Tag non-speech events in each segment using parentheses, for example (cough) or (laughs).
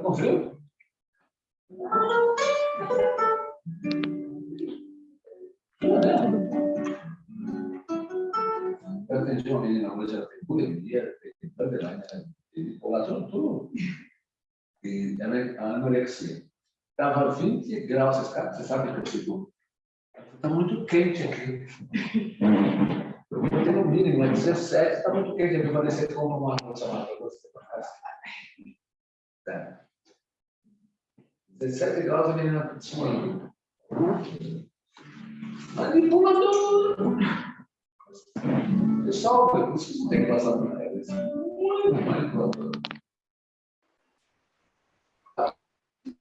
Tá com frio? Eu atendi uma menina hoje, ela tem bulimia, tem borderline, tem população tudo. E ela é anorexia. Estava 20 graus, você sabe que eu fico. Está muito quente aqui. Eu botei no mínimo, é 17, está muito quente aqui, vai descer como uma moça lá para você. Tá. 17 graus a menina suando. Manipulador! Pessoal, vocês não tem que passar por eles. Muito manipulador.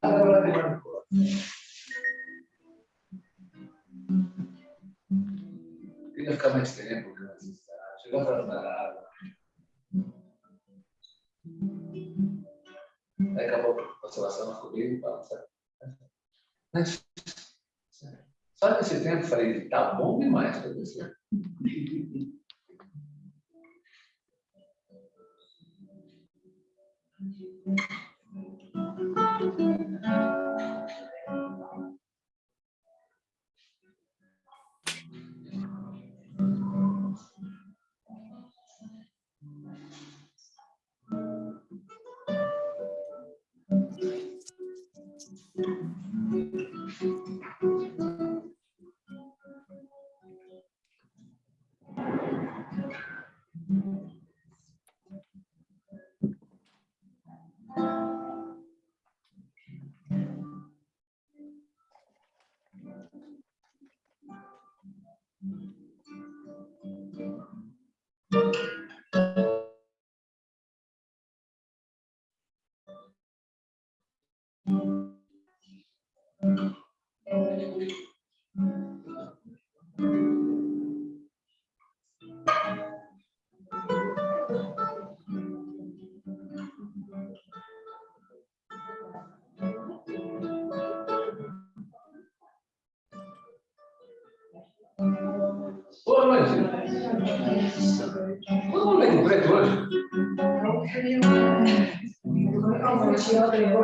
Agora tem manipulador. Queria ficar mais tempo, chegou atrasado. Aí acabou a oscilação, ficou bem balançado. Mas, só nesse tempo falei, tá bom demais para você. (laughs)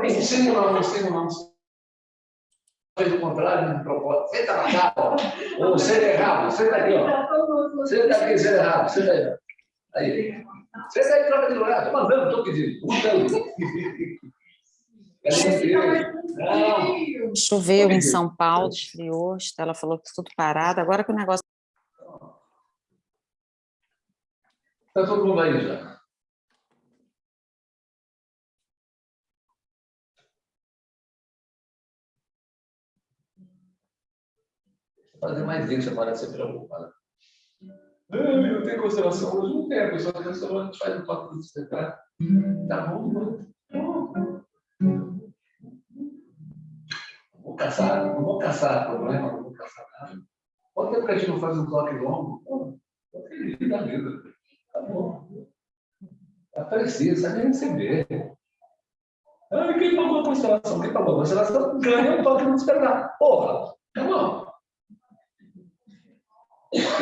Ensina lá, ensina lá. Faz o contrário, não propósito. Pra cá, ó. Ou senta errado, senta aqui, ó. Senta aqui, senta errado, senta aí. Aí. Senta aí, troca de lugar. Estou mandando, estou pedindo. Mudando. Choveu em São Paulo, esfriou, ela falou que tudo parado. Agora que o negócio. Está todo mundo aí já. Fazer mais isso, para de se preocupar. Eu tenho constelação hoje, não tem, a pessoa tem constelação, a gente faz um toque de despertar. Tá bom, mano. Vou caçar, não vou caçar problema, não vou caçar nada. Pode ter para a gente não fazer um toque longo? Pô, feliz da vida. Tá bom. Aparecer, sabe receber. Ah, quem pagou a constelação? Quem pagou a constelação ganha um toque de despertar. Porra, tá bom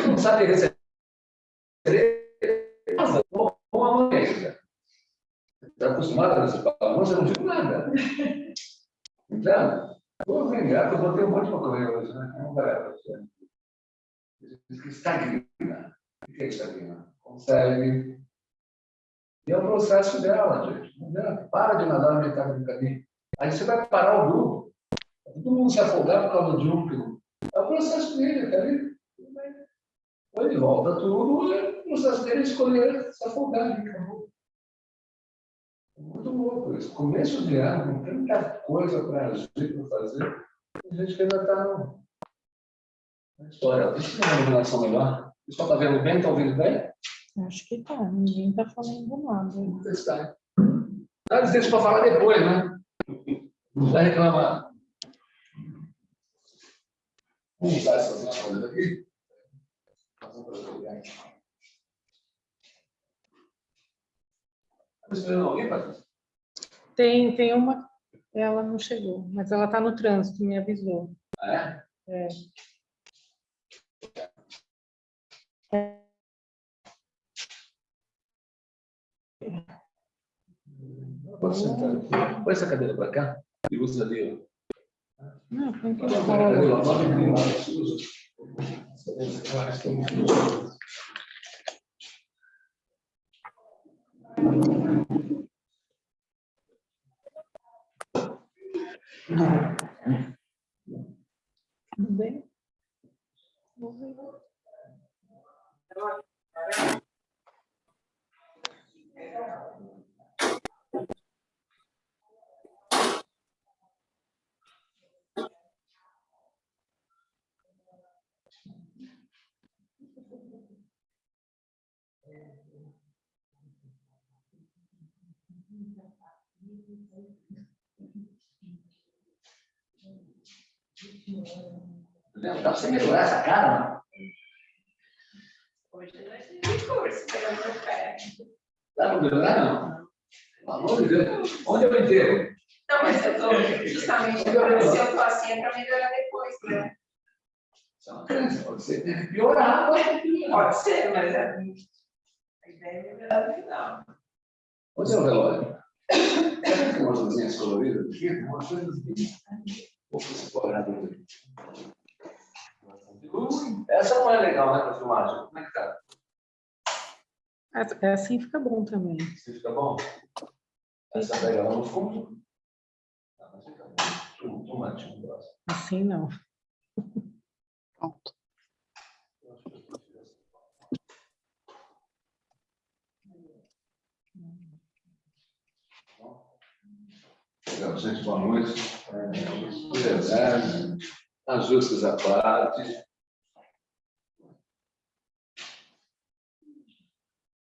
não sabe receber como uma mãe. Está acostumado a receber você não digo nada. Então, vou vingar, eu botei um monte de comer hoje, né? Não vai você. Diz que estagna. O que é estagna? Consegue. E é o processo dela, gente. Não Para de nadar na metade do caminho. Aí você vai parar o grupo. Todo mundo se afogar por causa de um. É o processo dele, tá ali. Quando ele volta tudo, é o processo dele escolher se afogar ali, acabou. É muito louco isso. Começo de ano, com tanta coisa para agir, para fazer, a gente ainda está na história. Deixa eu ter uma iluminação melhor. O pessoal está vendo bem? Está ouvindo bem? Acho que está. Ninguém está falando nada. Vamos testar. Dá licença para falar depois, né? Não vai reclamar. Vamos usar essas coisas aqui. Tem, tem uma. Ela não chegou, mas ela está no trânsito, me avisou. É? É. Pode sentar aqui. Põe essa cadeira para cá e usa ali, ó. Não, põe aqui Muito gostoso. Tudo bem? Dá pra você melhorar essa cara, mano? Hoje nós temos curso pelo meu pé. Dá pra melhorar, não? Pelo amor de Deus. Onde eu enterro? Não, mas eu tô justamente agora, se eu tô assim, é para melhorar depois, né? Isso é uma crença, pode ser. Tem que piorar. Pode ser, mas a a ideia é melhorar no final. Onde é o relógio? (coughs) Tem umas luzinhas coloridas aqui, tem umas coisas aqui. Essa não é legal, né, para filmagem? Como é que tá? Essa- é Assim fica bom também. Você fica bom? Essa fica bom. Too- too much, um braço. Assim não. Pronto. Eu acho que eu prefiro essa. Legal, gente, boa noite. É, Verdade, ajustes à parte.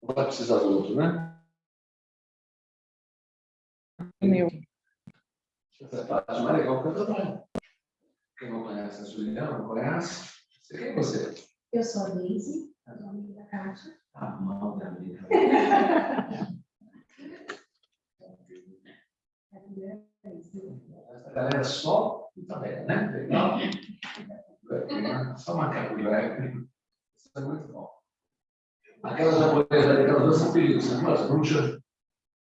Não vai precisar do outro, né? Meu. Essa é a parte mais legal que eu trabalho. Quem não conhece a Juliana, não conhece? Você- Quem é você? Eu sou a Daisy, amiga da Kátia. A mão da amiga. (laughs) É a primeira vez, né? Essa galera só puta velha, né? Só macaco velho. Isso é muito bom. Aquelas japonesas ali, aquelas duas são perigos, são umas bruxas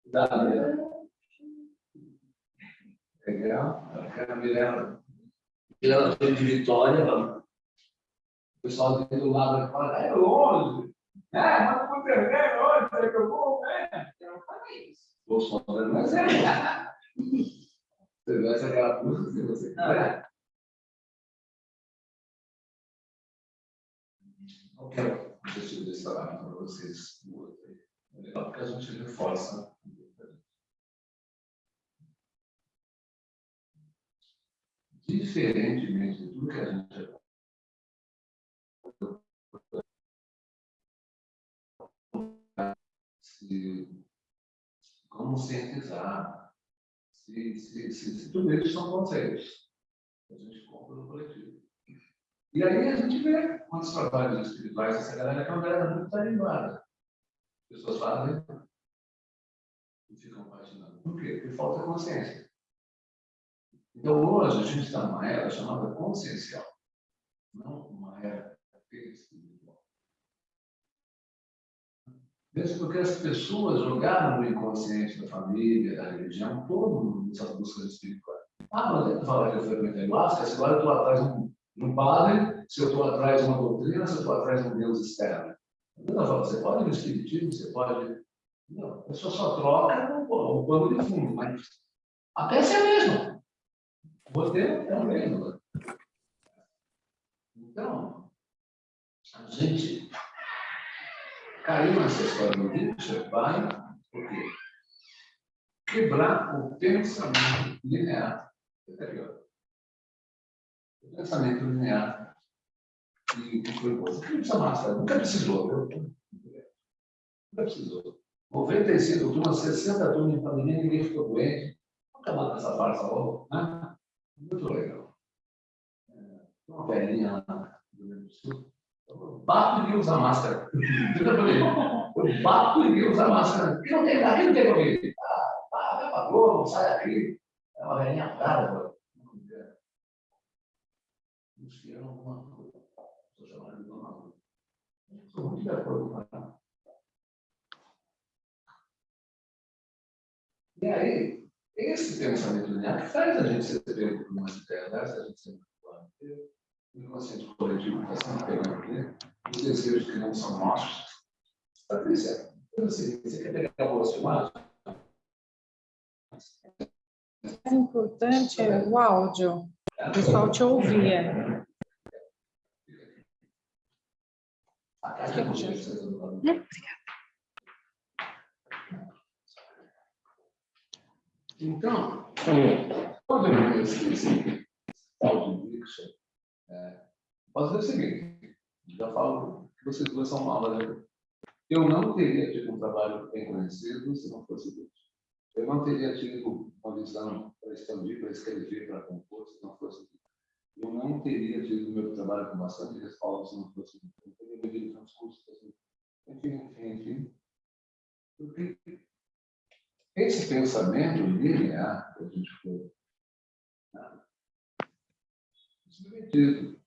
da Mirella. Legal. Aquela Mirella. Mirella foi de Vitória. O pessoal do lado fala, é longe. É, mas não é longe, é que eu vou, né? Eu não falei isso. Bolsonaro, mas é. Você vai ser aquela música você quiser. Não quero o objetivo desse trabalho para vocês. É legal porque a gente reforça. Diferentemente de tudo que a gente se conscientizar se, se, se, se tudo isso são conceitos. A gente compra no coletivo. E aí a gente vê quantos trabalhos espirituais essa galera que é uma galera muito tarimbada. As pessoas fazem e ficam patinando. Por quê? Porque falta consciência. Então hoje a gente está numa era chamada consciencial, não uma era espiritual. Mesmo porque as pessoas jogaram no inconsciente da família, da religião, todo mundo nessas buscas espirituais. Ah, mas ele fala que eu frequentei ayahuasca, se agora eu estou atrás de um, padre, se eu estou atrás de uma doutrina, se eu estou atrás de um Deus externo. Não falo, você pode ir no espiritismo, você pode... Não, a pessoa só troca o pano de fundo, mas a peça é a mesma. O é o mesmo. Então, a gente caiu nessa história do Nietzsche vai por quê? quebrar o pensamento linear. Entendeu? O pensamento linear que, que foi posto. Não precisa máscara, nunca precisou. Nunca precisou. 95 turmas, 60 turmas em pandemia, ninguém ficou doente. Vamos acabar com essa farsa logo. Né? Muito legal. É, tem uma velhinha lá do Rio do Sul. Bato e usa máscara. Eu bato e usa máscara. E não tem nada, não tem Covid. Ah, ah, vai pra Globo, sai daqui. É uma velhinha brava. Buscaram alguma coisa. Estou chamando de dona Lula. Estou muito de acordo com ela. E aí, esse pensamento linear que faz a gente ser pego por umas ideias a gente sempre fala, o inconsciente coletivo está sempre pegando aqui, os desejos que não são nossos. Patrícia, você, você quer pegar boas filmagens? O importante é o áudio. O pessoal te ouvia. A caixa de vocês, Então, quando eu vi esse, esse tal de Dixon, é, posso dizer o seguinte, já falo que vocês duas são malas, né? Eu não teria tido um trabalho bem conhecido se não fosse Deus. Eu não teria tido uma visão para expandir, para escrever, para compor, se não fosse Deus. Eu não teria tido meu trabalho com bastante respaldo se não fosse Deus. Eu teria medido tantos cursos, assim. enfim, enfim, enfim. Porque esse pensamento linear que a gente foi né, submetido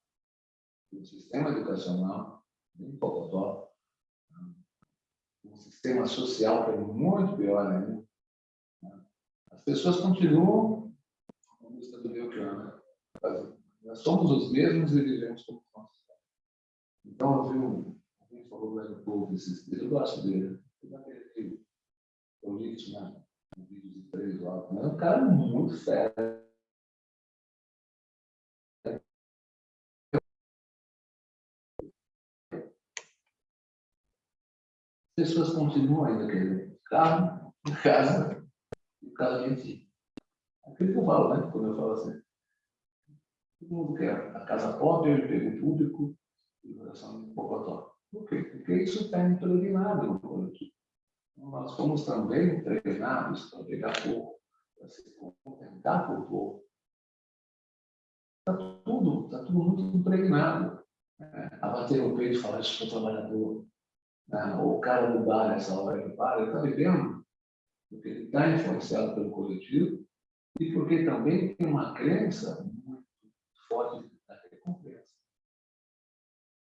no sistema educacional, em Pocotó, um sistema social que é muito pior ainda, né, as pessoas continuam como está do meu plano. Nós somos os mesmos e vivemos como nós. Então, eu vi um, alguém falou do povo esses dias, eu gosto dele, eu li isso na, no vídeo de três horas. É um cara muito fera. As pessoas continuam ainda querendo carro, casa e casa de ti. Aquilo que eu falo, né? Quando eu falo assim. Todo mundo quer a casa própria, o emprego público e coração de Pocotó. Por quê? Porque isso está impregnado. Nós fomos também treinados para pegar pouco, para se contentar por pouco. Está tudo, está tudo muito impregnado. Né? A bater no peito e falar, eu sou trabalhador. Ou o cara do bar, nessa hora que para, ele está bebendo, porque ele está influenciado pelo coletivo e porque também tem uma crença muito forte da recompensa.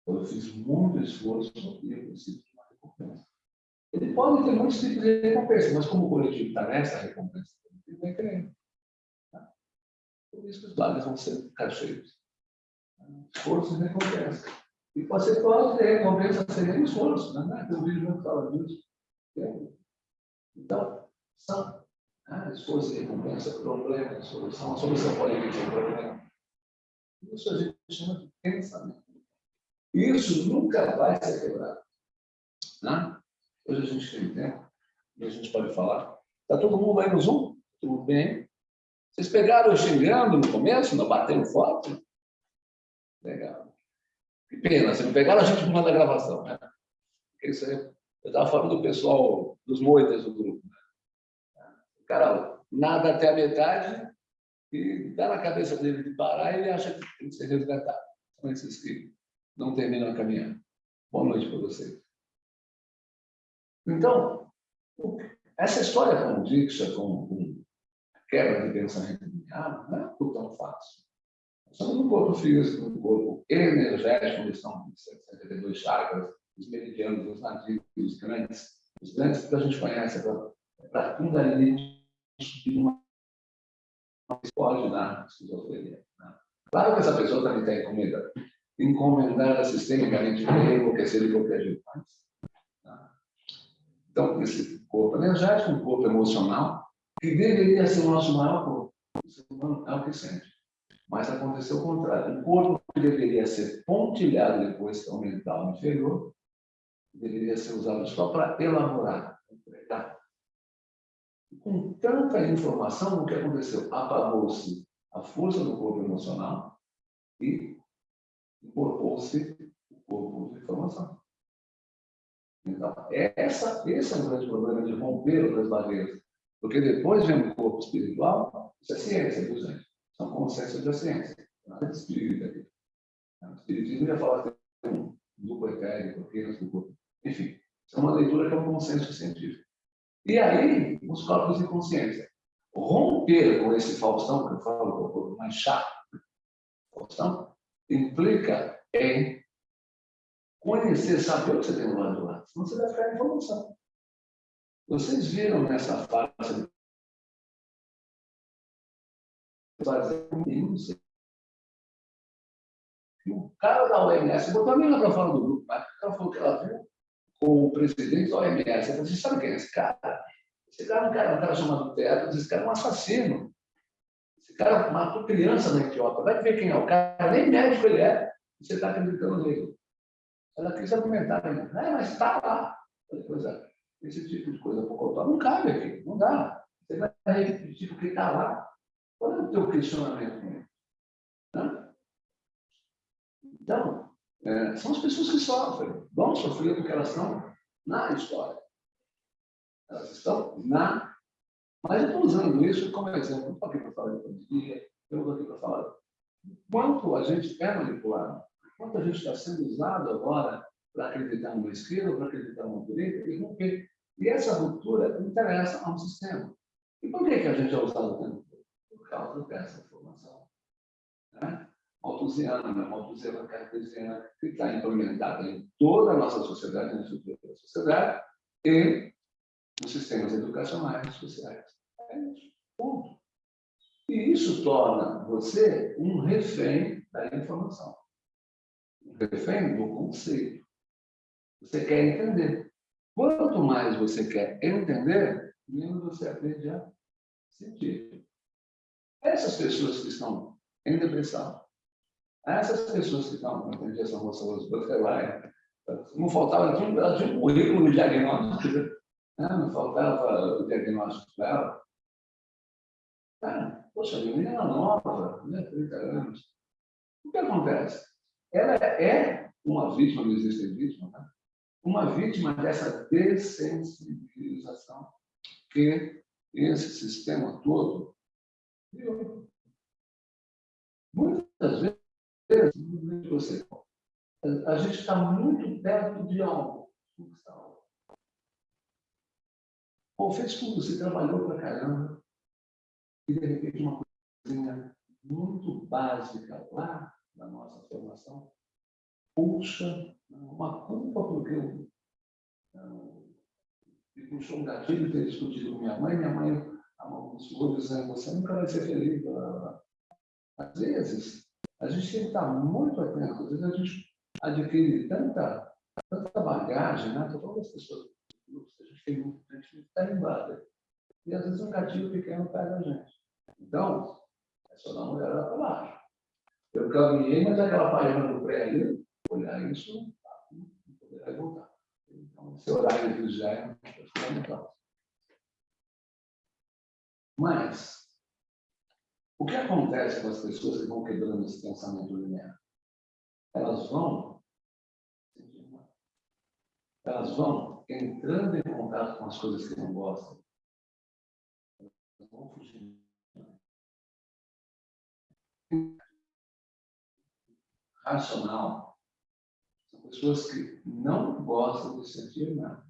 Eu fiz muito esforço e eu preciso de uma recompensa. Ele pode ter muitos tipos de recompensa, mas como o coletivo está nessa recompensa, ele vai querendo. Tá? Por isso que os bares vão ser cheios. Esforço e recompensa. E pode ter recompensa sem esforço. Né? Tem um vídeo que fala disso. Então, são né? esforço e recompensa, problema, solução. A solução pode vir um problema. Isso a gente chama de pensamento. Isso nunca vai ser quebrado. Né? Hoje a gente tem tempo e a gente pode falar. Está todo mundo aí no Zoom? Tudo bem? Vocês pegaram xingando no começo, não batendo foto? Legal. Que pena, vocês não pegaram a gente por da gravação, né? Porque isso aí, eu estava falando do pessoal, dos moitas do grupo. Né? O cara nada até a metade e dá na cabeça dele de parar e ele acha que tem que ser resgatado. São esses que não terminam a caminhada. Boa noite para vocês. Então, essa história com o Dixa, com, com quebra de pensamento linear, não é tão fácil. Nós estamos no corpo físico, no corpo energético, onde estão 72 chakras, os meridianos, os nativos, os grandes, os grandes que a gente conhece, para Kundalini subir uma pode dar esquizofrenia. Né? Claro que essa pessoa também está encomendada, encomendada sistemicamente para enlouquecer e qualquer jeito, mas então, esse corpo energético, um corpo emocional, que deveria ser o nosso maior corpo. O ser humano é o que sente. Mas aconteceu o contrário. O corpo que deveria ser pontilhado depois, que é o mental inferior, deveria ser usado só para elaborar, interpretar. Com tanta informação, o que aconteceu? Apagou-se a força do corpo emocional e incorporou-se o corpo de informação. Então, essa, esse é um grande problema de romper outras barreiras. Porque depois vem o corpo espiritual, isso é ciência, viu, gente? São consciências da ciência. Nada de espírita aqui. O espiritismo ia falar que tem um duplo etérico, apenas. Enfim, é uma leitura que é um consenso científico. E aí, os corpos de consciência. Romper com esse Faustão, que eu falo, que é mais chato, Faustão, implica em conhecer, saber o que você tem do lado do lado, senão você vai ficar em informação. Vocês viram nessa fase o cara da OMS botou a menina para fora do grupo, mas ela falou que ela viu com o presidente da OMS. Ela falou, você sabe quem é esse cara? Esse cara é um cara, um cara chamado Teto, esse cara é um assassino. Esse cara matou criança na Etiópia. Vai ver quem é o cara, nem médico ele é. Você está acreditando nele. Ela quis argumentar, né? Ah, mas está lá. Coisa, esse tipo de coisa não cabe aqui, não dá. Você vai repetir porque está lá. Qual é o teu questionamento? Né? Então, é, são as pessoas que sofrem, vão sofrer porque elas estão na história. Elas estão na. Mas eu estou usando isso como exemplo. Não estou aqui para falar de pandemia, eu estou aqui para falar quanto a gente é manipulado, quanto a gente está sendo usado agora para acreditar numa esquerda, para acreditar numa direita, e romper. E essa ruptura interessa a um sistema. E por que, que a gente é usado o tempo todo? Por causa dessa informação. Né? Malthusiana, né? Malthusiana cartesiana, que está implementada em toda a nossa sociedade, na estrutura da sociedade, e nos sistemas educacionais e sociais. É isso. Ponto. E isso torna você um refém da informação. Um refém do conceito. Você quer entender. Quanto mais você quer entender, menos você aprende a sentir. Essas pessoas que estão em depressão, essas pessoas que estão, entendi essa moça hoje, não faltava, ela tinha, um currículo de diagnóstico, né? não faltava o diagnóstico dela. Cara, poxa, a menina nova, né, 30 anos. O que acontece? Ela é uma vítima, não existe vítima, né? uma vítima dessa dessensibilização que esse sistema todo Muitas vezes, você, a gente está muito perto de algo. Ou fez tudo, você trabalhou para caramba, e de repente uma coisinha muito básica lá na nossa formação puxa uma culpa porque eu, eu, eu puxou um gatilho ter discutido com minha mãe, minha mãe amaldiçoou dizendo você nunca vai ser feliz. Às vezes, a gente tem que estar muito atento, às vezes a gente adquire tanta, tanta bagagem, né? todas as pessoas, a gente tem muito, a gente está embada. E às vezes um gatilho pequeno pega a gente. Então, é só dar uma olhada para baixo. Eu caminhei, mas aquela página do pré ali, olhar isso, não poderá voltar. Então, esse horário já é fundamental. Mas, o que acontece com as pessoas que vão quebrando esse pensamento linear? Elas vão, elas vão entrando em contato com as coisas que não gostam. Elas vão fugindo. Racional são pessoas que não gostam de sentir nada.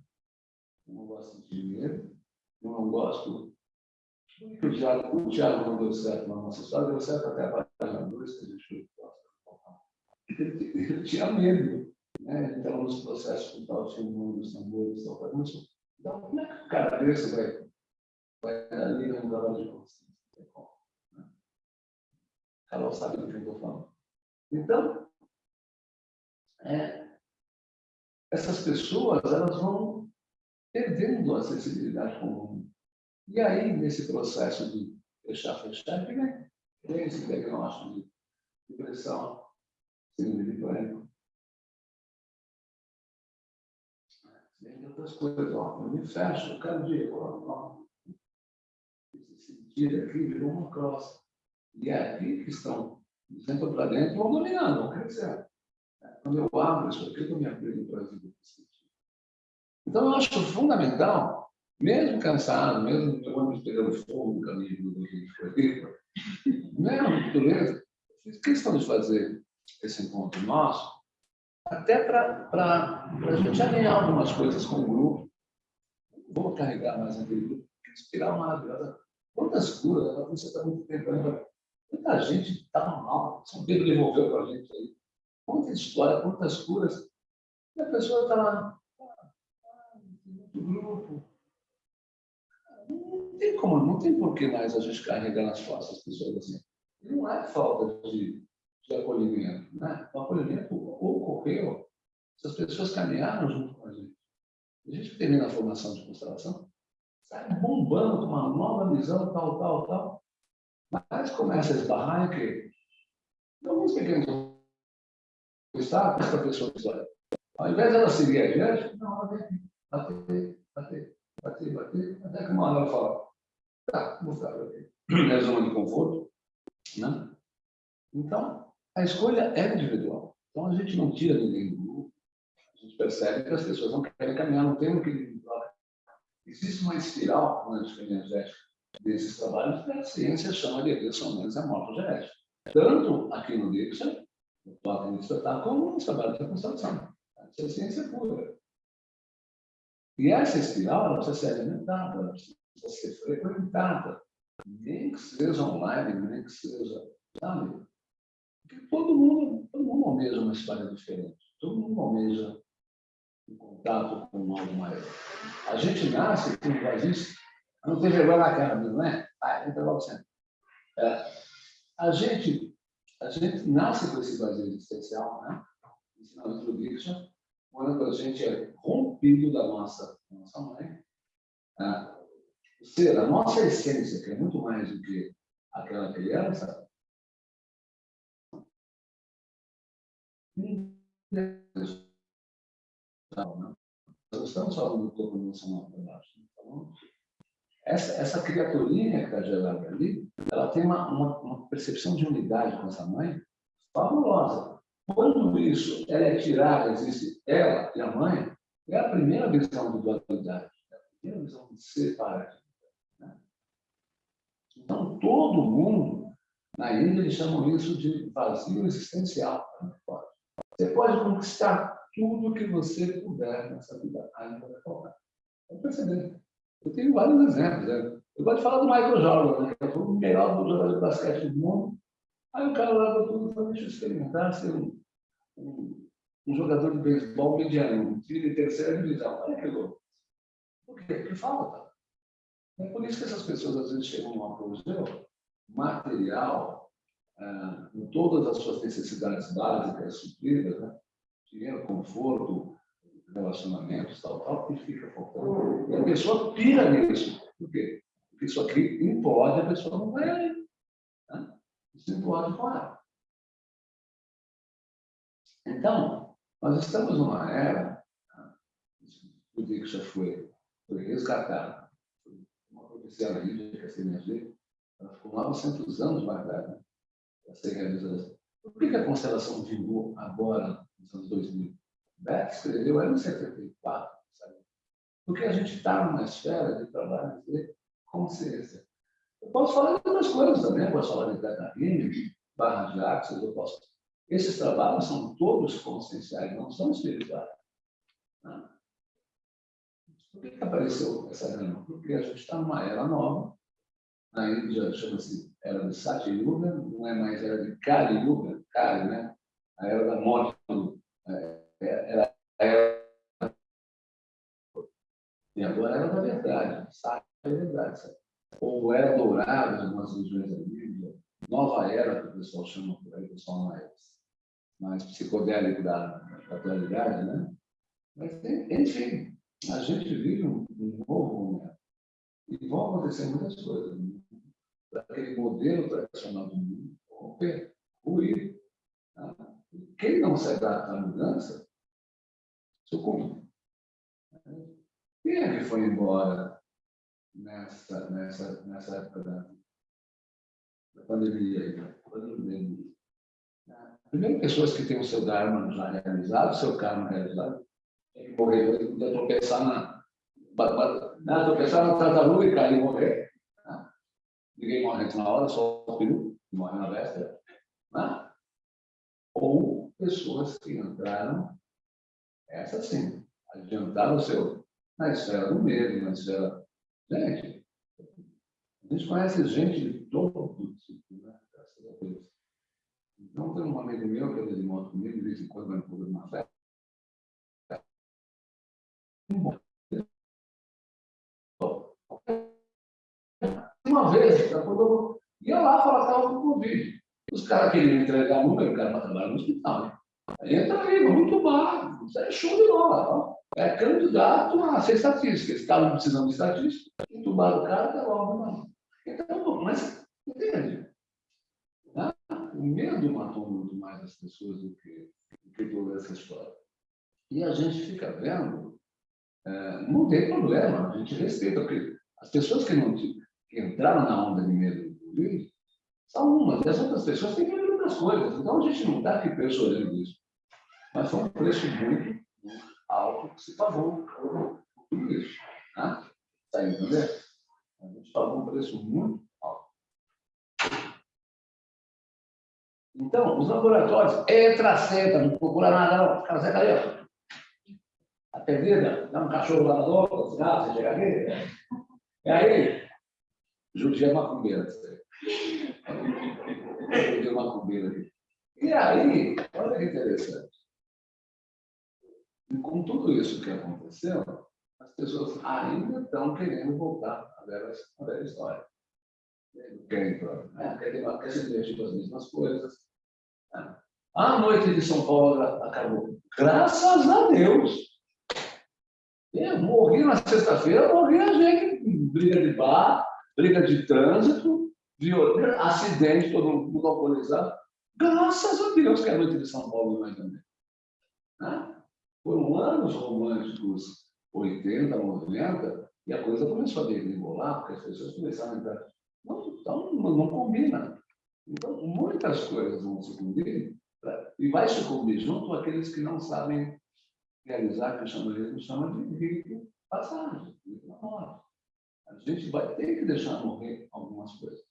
Não gostam de dinheiro, não gostam o Tiago, o Tiago não deu certo na nossa história, deu certo até a página 2, que a gente ele, ele tinha medo. Né? Estava nos processos com tal, tinha um dos tambores, tal, tal. Então, como é que o cara desse vai, vai ali no trabalho de consciência? Né? Carol sabe do que eu estou falando. Então, é, essas pessoas elas vão perdendo a sensibilidade comum e aí, nesse processo de fechar, fechar, vem, vem esse diagnóstico de depressão, de pânico. Vem outras coisas, ó, eu me fecho, quero dia, ó, esse sentido aqui virou uma crosta. E é aqui que estão, dentro para dentro, vão dominando, vão crescer. Quando eu abro isso aqui, eu me abrindo para a vida. Então, eu acho fundamental mesmo cansado, mesmo o ônibus pegando fogo no caminho do Rio de Floripa, mesmo, beleza, fiz questão de fazer esse encontro nosso, até para a gente alinhar algumas coisas com o grupo. Vou carregar mais aquele grupo, inspirar uma Quantas curas, você está muito tempo ainda. Muita gente estava mal, São Pedro devolveu para a gente aí. Quanta história, quantas curas. E a pessoa está lá, ah, ah, grupo, não tem como, não tem por que mais a gente carregar nas costas as pessoas assim. Não é falta de, de acolhimento. Né? O acolhimento ocorreu se as pessoas caminharam junto com a gente. A gente termina a formação de constelação, sai bombando com uma nova visão, tal, tal, tal. Mas começa a esbarrar em que alguns pequenos obstáculos para a pessoa. Ao invés de ela seguir adiante, não, ela vem bater, bater, bater, bater, até que uma hora ela fala, tá, vou ficar por aqui. (clears throat) É zona de conforto, né? Então, a escolha é individual. Então, a gente não tira ninguém do grupo. A gente percebe que as pessoas não querem caminhar, não tem um equilíbrio. Existe uma espiral quântica energética desses trabalhos que a ciência chama de ressonância morfogenética. Tanto aqui no Dixon, no toque de espetáculo, como nos trabalhos de constelação. Isso é ciência pura. E essa espiral ela precisa ser alimentada, ela precisa ser frequentada. Nem que seja online, nem que seja, sabe? Porque todo mundo, todo mundo almeja uma história diferente. Todo mundo almeja um contato com algo maior. A gente nasce com vazio. Não tem vergonha na cara, não é? Ah, entra logo sempre. É, a, gente, a gente nasce com esse vazio existencial, né? Ensinado pelo quando a gente é rompido da nossa, da nossa mãe. Ah, ser, a nossa essência, que é muito mais do que aquela criança, nós estamos falando do corpo emocional para baixo. Então, essa, essa criaturinha que está gerada ali, ela tem uma, uma, uma, percepção de unidade com essa mãe fabulosa. Quando isso é tirada, existe ela e a mãe, é a primeira visão de dualidade, é a primeira visão de separar. Né? Então, todo mundo, na Índia, eles chamam isso de vazio existencial. Você pode conquistar tudo que você puder nessa vida, ainda vai faltar. Pode perceber. Eu tenho vários exemplos. Né? Eu gosto de falar do Michael Jordan, né? que é o melhor jogador de basquete do mundo. Aí o cara leva tudo e deixa eu experimentar ser um, um, um jogador de beisebol mediano, de terceira divisão. Olha que louco. Por quê? Porque falta. É por isso que essas pessoas às vezes chegam num apogeu material, ah, com todas as suas necessidades básicas supridas, né? dinheiro, conforto, relacionamentos, tal, tal, e fica faltando. E a pessoa pira nisso. Por quê? Porque isso aqui impode, a pessoa não vai Isso impode fora. Então, nós estamos numa era, o dia que já foi, foi resgatado, uma profecia na Índia, que é a CNG, ela ficou 900 anos velha para ser realizada. Por que, a constelação vingou agora, nos anos 2000? Beck escreveu em 74, sabe? Porque a gente está numa esfera de trabalho de consciência. Eu posso falar de outras coisas também, eu posso falar de Catarina, barra de Axis, eu posso. Esses trabalhos são todos conscienciais, não são espirituais. Né? Por que, apareceu essa reunião? Porque a gente está numa era nova, na Índia chama-se era de Sati Yuga, não é mais era de Kali Yuga, Kali, né? A era da morte, é, era, era, e agora era da verdade, Sati é verdade. Sabe? Ou era dourada em algumas regiões da Bíblia, nova era, que o pessoal chama por aí, o pessoal mais, mais psicodélico da, da atualidade, né? Mas, enfim, a gente vive um, um novo momento. E vão acontecer muitas coisas. Né? Aquele modelo tradicional do mundo romper, ruir. Tá? Quem não se adapta à mudança, sucumbe. Quem é que foi embora nessa, nessa, nessa época da, da pandemia? Pandemia? Primeiro, pessoas que têm o seu Dharma já realizado, o seu karma realizado, tem que morrer, podia tropeçar na, na, tropeçar na tartaruga e cair e morrer. Né? Ninguém morre na hora, só o peru, morre na véspera. Né? Ou pessoas que entraram, essa sim, adiantaram o seu, na esfera do medo, na esfera. Gente, a gente conhece gente de todo tipo, né? Graças a Deus. Então, tem um amigo meu que ele moto comigo, de vez em quando vai no uma festa. Uma vez, ia lá tratava com Covid. Os caras queriam entregar número, o cara para trabalhar no hospital. Né? Entra aí, vamos entubar. Isso é show de bola. É candidato a ser estatística. Estavam precisando de estatística, entubaram o cara, tá logo, não. Então, mas, entende? Né? O medo matou muito mais as pessoas do que, do que toda essa história. E a gente fica vendo, é, não tem problema, a gente respeita, porque as pessoas que não que entraram na onda de medo do Covid são umas, e as outras pessoas têm medo outras coisas. Então a gente não está aqui persuadindo isso. Mas foi um preço muito, alto que se pagou por tudo isso. Está né? entendendo? A gente pagou um preço muito alto. Então, os laboratórios, entra, senta, não procura nada, não. Cara, senta ali, ó. A perdida, dá um cachorro lavador, os gatos, você chega aqui. E aí, judia macumbeira. Judia macumbeira. E aí, olha que interessante. E com tudo isso que aconteceu, as pessoas ainda estão querendo voltar à velha, à velha história. Querem, né? querem, querem divertir com as mesmas coisas. Né? A noite de São Paulo acabou. Graças a Deus. Eu morri na sexta-feira, morri a gente briga de bar, briga de trânsito, viol... acidente, todo mundo alcoolizado. Graças a Deus que a noite de São Paulo não é também. Né? Foram anos românticos 80, 90, e a coisa começou a degringolar, porque as pessoas começaram a entrar. Não, então, não combina. Então, muitas coisas vão se cumprir, e vai se cumprir junto aqueles que não sabem realizar, que chama, ele chama de rito passagem, rito na morte. A gente vai ter que deixar morrer algumas coisas.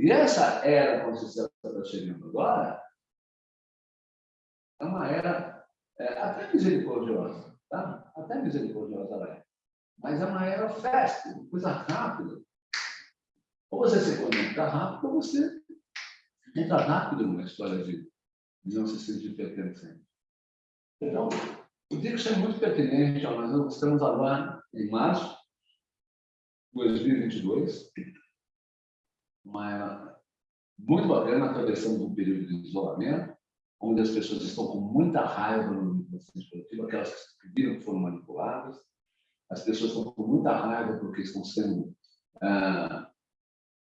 E essa era, quando você está chegando agora, é uma era é, até misericordiosa, tá? Até misericordiosa ela é. Mas é uma era festa, coisa rápida. Ou você se conecta rápido, ou você entra rápido numa história de, de não se sentir pertencente. Então, o Dix é muito pertinente, nós estamos agora em março de 2022, uma era muito bacana, atravessando um período de isolamento, onde as pessoas estão com muita raiva no manipulação esportiva, aquelas que viram que foram manipuladas, as pessoas estão com muita raiva porque estão sendo ah,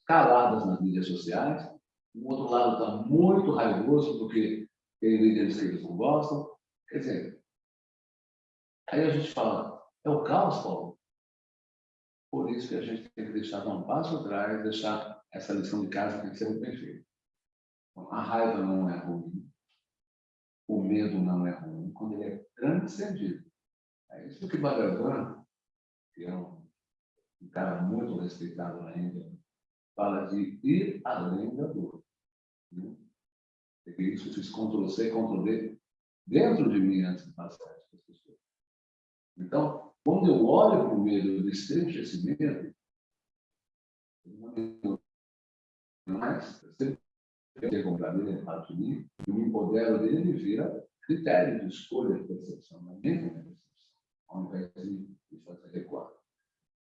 caladas nas mídias sociais, o outro lado está muito raivoso porque tem líderes que eles não gostam, quer dizer, Aí a gente fala, é o caos, Paulo? Por isso que a gente tem que deixar dar um passo atrás, deixar essa lição de casa tem que ser muito bem feita. A raiva não é ruim, o medo não é ruim, quando ele é transcendido. É isso que Bhagavan, que é um, cara muito respeitado na Índia, fala de ir além da dor. Né? Isso fiz Ctrl-C, Ctrl-V dentro de mim antes de passar para as pessoas. Então, quando eu olho para o medo, eu destrecho esse medo, mas eu sempre tenho comprado ele, é parte de mim, eu me empodero dele, ele vira critério de escolha de percepção, na minha percepção, ao invés de fazer recuar.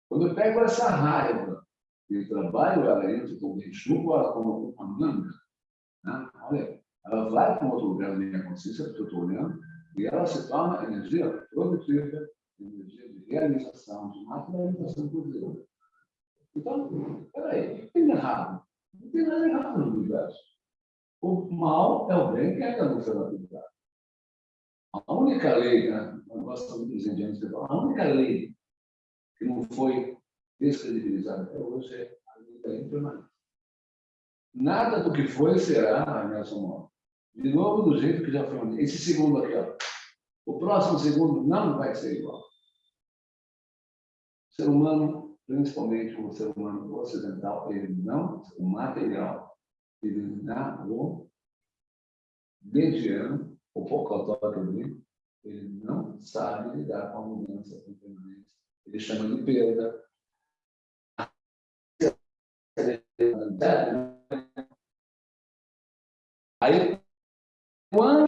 Quando eu pego essa raiva e trabalho ela entra como enxugo, ela como uma manga, né? olha, ela vai para um outro lugar da minha consciência, porque eu estou olhando, e ela se torna energia produtiva, energia de realização, de materialização Deus. Então, peraí, o que tem errado? Não tem nada errado no universo. O mal é o bem que não foi aplicado. A única lei, né? muito dos a única lei que não foi descredibilizada até hoje é a lei da impermanência. Nada do que foi será, Nelson Moro. De novo, do jeito que já foi. Esse segundo aqui, ó. O próximo segundo não vai ser igual. O ser humano, principalmente o ser humano ocidental, ele não, o material, ele o mediano, o pocotó que ele não sabe lidar com a mudança com permanência. Ele chama de perda. Aí, quando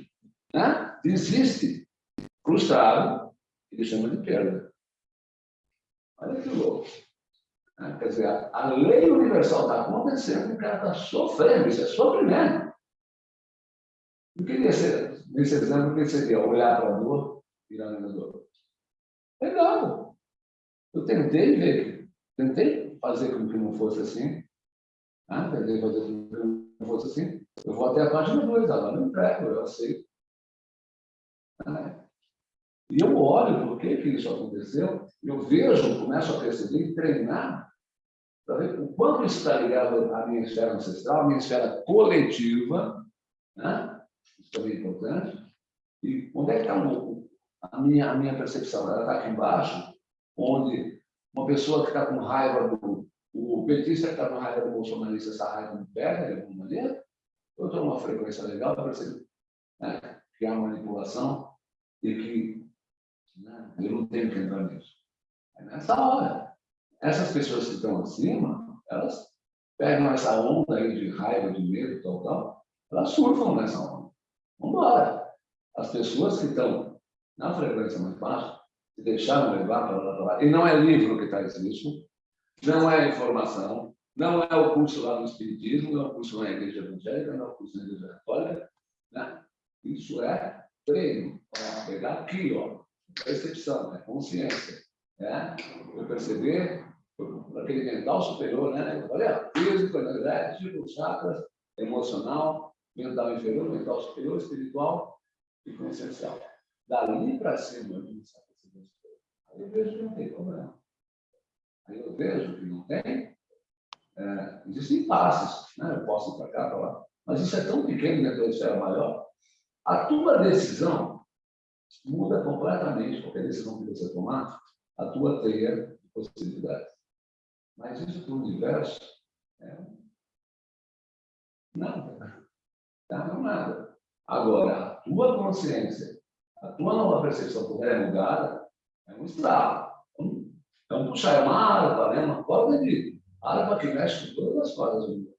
né, existe frustrado, ele chama de perda. Olha que louco. Né? Quer dizer, a, lei universal está acontecendo e o cara está sofrendo, isso é sofrimento. Eu queria ser, nesse exemplo, o que seria olhar para a dor e ir além da dor. Legal. Eu tentei ver, tentei fazer com que não fosse assim. Né? Tentei fazer com que não fosse assim. Eu vou até a página 2, agora não entrego, eu aceito. E eu olho por que, que isso aconteceu, eu vejo, começo a perceber e treinar para ver o quanto está ligado à minha esfera ancestral, à minha esfera coletiva, né? isso também é importante, e onde é que está a minha, a minha percepção? Ela está aqui embaixo, onde uma pessoa que está com raiva do... O petista que está com raiva do bolsonarista, essa raiva me pega de alguma maneira, eu estou numa frequência legal, eu percebo né, que há manipulação e que né, eu não tenho que entrar nisso. É nessa hora, essas pessoas que estão acima, elas pegam essa onda aí de raiva, de medo, tal, tal, elas surfam nessa onda. Vamos embora. As pessoas que estão na frequência mais baixa, se deixaram levar para lá, lá, e não é livro que está escrito, não é informação, não é o curso lá no Espiritismo, não é o curso na Igreja Evangélica, não é o curso na Igreja Católica. Né? Isso é treino. Para pegar aqui, ó, percepção, né? consciência. Né? Eu perceber aquele mental superior, né? Olha, físico, energético, chakras, emocional, mental inferior, mental superior, espiritual e consciencial. Dali para cima, eu. Aí vejo que não tem problema. Aí eu vejo que não tem é, existem passos, né? eu posso ir para cá, para lá, mas isso é tão pequeno dentro da esfera maior. A tua decisão muda completamente qualquer decisão que você tomar, a tua teia de possibilidades. Mas isso para o universo é nada. Tá? Não é nada. Agora, a tua consciência, a tua nova percepção puder mudada, é um estralo. É um puxar, é uma harpa, né? uma corda de Arma que mexe com todas as cordas do mundo.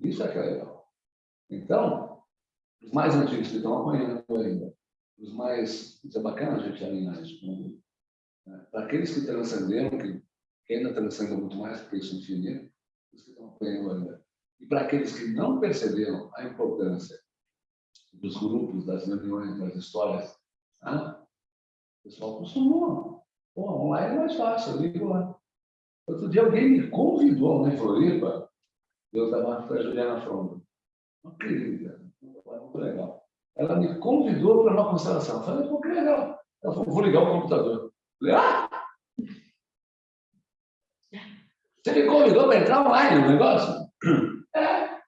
Isso é que é legal. Então, os mais antigos que estão apanhando ainda, os mais. Isso é bacana a gente alinhar isso né? Para aqueles que transcenderam, que, ainda transcendem muito mais, porque isso é infinito, os que estão apanhando ainda. E para aqueles que não perceberam a importância dos grupos, das reuniões, das histórias, né? o pessoal costuma. Pô, online é mais fácil, eu ligo lá. Outro dia alguém me convidou lá em Floripa, eu estava com a Juliana Fronda, uma querida, muito legal. Ela me convidou para uma constelação. Eu falei, pô, que legal. Ela falou, vou ligar o computador. Eu falei, ah! Você me convidou para entrar online no negócio? (clears throat) É.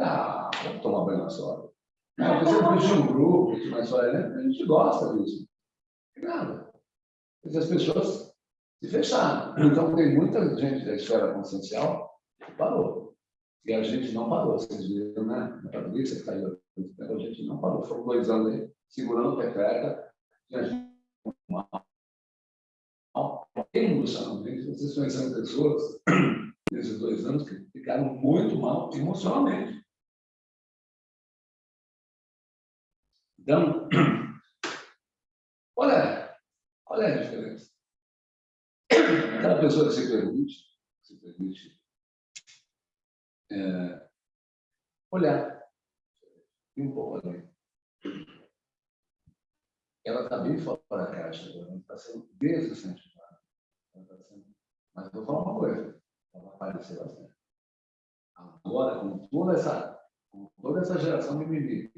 Ah, vou tomar banho na sola. Não, você pediu um grupo, mas só né? a gente gosta disso. Nada. Mas as pessoas se fecharam. Então, tem muita gente da esfera consciencial que parou. E a gente não parou. Vocês viram, né? Na Patrícia, que caiu. A gente não parou. Foram dois anos aí, segurando o pepeca. Mal. Emocionalmente, vocês conheceram pessoas (clears throat) nesses dois anos que ficaram muito mal emocionalmente. Então, (clears throat) olha, olha a diferença. Aquela pessoa que se permite, se permite é, olhar além. Ela está bem fora da caixa, ela está sendo desincentivada. Tá sendo... Mas vou falar uma coisa, ela vai aparecer bastante. Agora, com toda essa, com toda essa geração mimimi,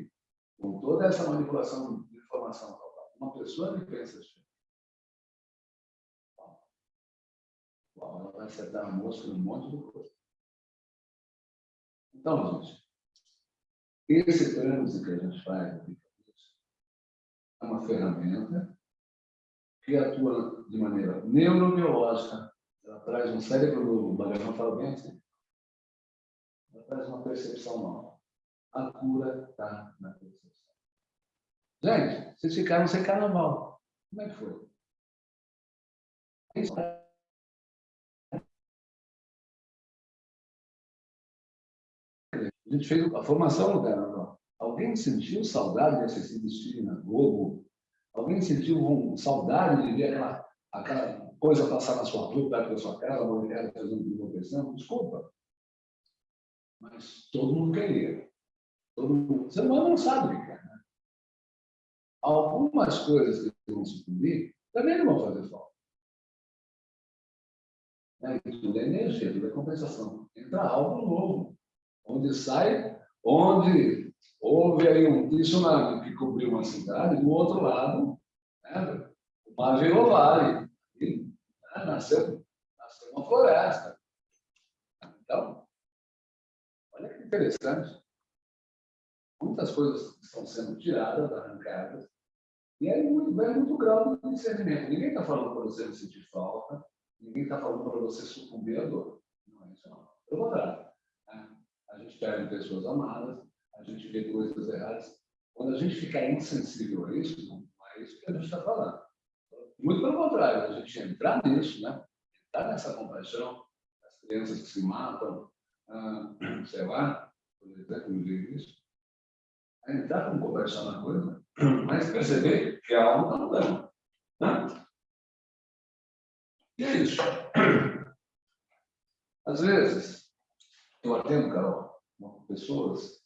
com toda essa manipulação de informação, uma pessoa que pensa assim, ela vai acertar a mosca um monte de coisa. Então, gente, esse trânsito que a gente faz é uma ferramenta que atua de maneira neurobiológica. Ela traz um cérebro novo, o Bhagavan fala bem assim. Ela traz uma percepção nova. A cura está na percepção. Gente, vocês ficaram sem carnaval. Como é que foi? A gente fez a formação no carnaval. Alguém sentiu saudade de assistir desfile na Globo? Alguém sentiu saudade de ver aquela, aquela coisa passar na sua rua, perto da sua casa, uma mulher fazendo uma desculpa. Mas todo mundo queria. Todo mundo, humano não sabe o que quer. Né? Algumas coisas que vão cumprir também não vão fazer falta. Né? Tudo é energia, tudo é compensação. Entra algo novo. Onde sai, onde houve aí um tsunami que cobriu uma cidade, do outro lado, né? o mar virou vale. E, né? nasceu, nasceu uma floresta. Então, olha que interessante. Muitas coisas estão sendo tiradas, arrancadas, e aí muito, vai muito grau de discernimento. Ninguém está falando para você sentir falta, ninguém está falando para você sucumbir à dor. Não é isso, não. Pelo contrário. A gente perde pessoas amadas, a gente vê coisas erradas. Quando a gente ficar insensível a isso, não é isso que a gente está falando. Muito pelo contrário, a gente entrar nisso, né? entrar nessa compaixão, as crianças que se matam, ah, sei lá, por exemplo, isso, entrar com compaixão na coisa, mas perceber que a alma está mudando. Né? E é isso. Às vezes, eu atendo, Carol, pessoas,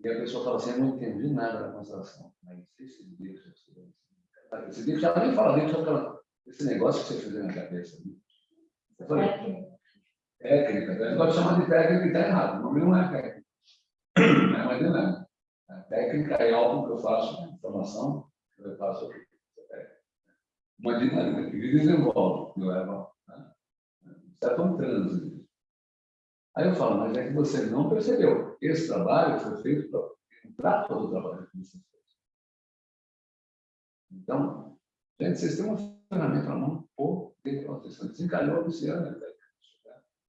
e a pessoa fala assim, eu não entendi nada da constelação. Mas esse deixa, esse deixa, já nem fala nem só esse negócio que você fez na minha cabeça. Eu falei, técnica, né? pode chamar de técnica e está errado. O nome não é técnica. Não é mais dinâmica. A técnica é algo que eu faço, né? informação, que eu faço aqui. Uma dinâmica que desenvolve, que leva né? certo um trânsito. Aí eu falo, mas é que você não percebeu. Esse trabalho foi feito para entrar todo o trabalho que você fez. Então, gente, vocês têm uma ferramenta na mão poderosa. Desencalhou a Luciana, né?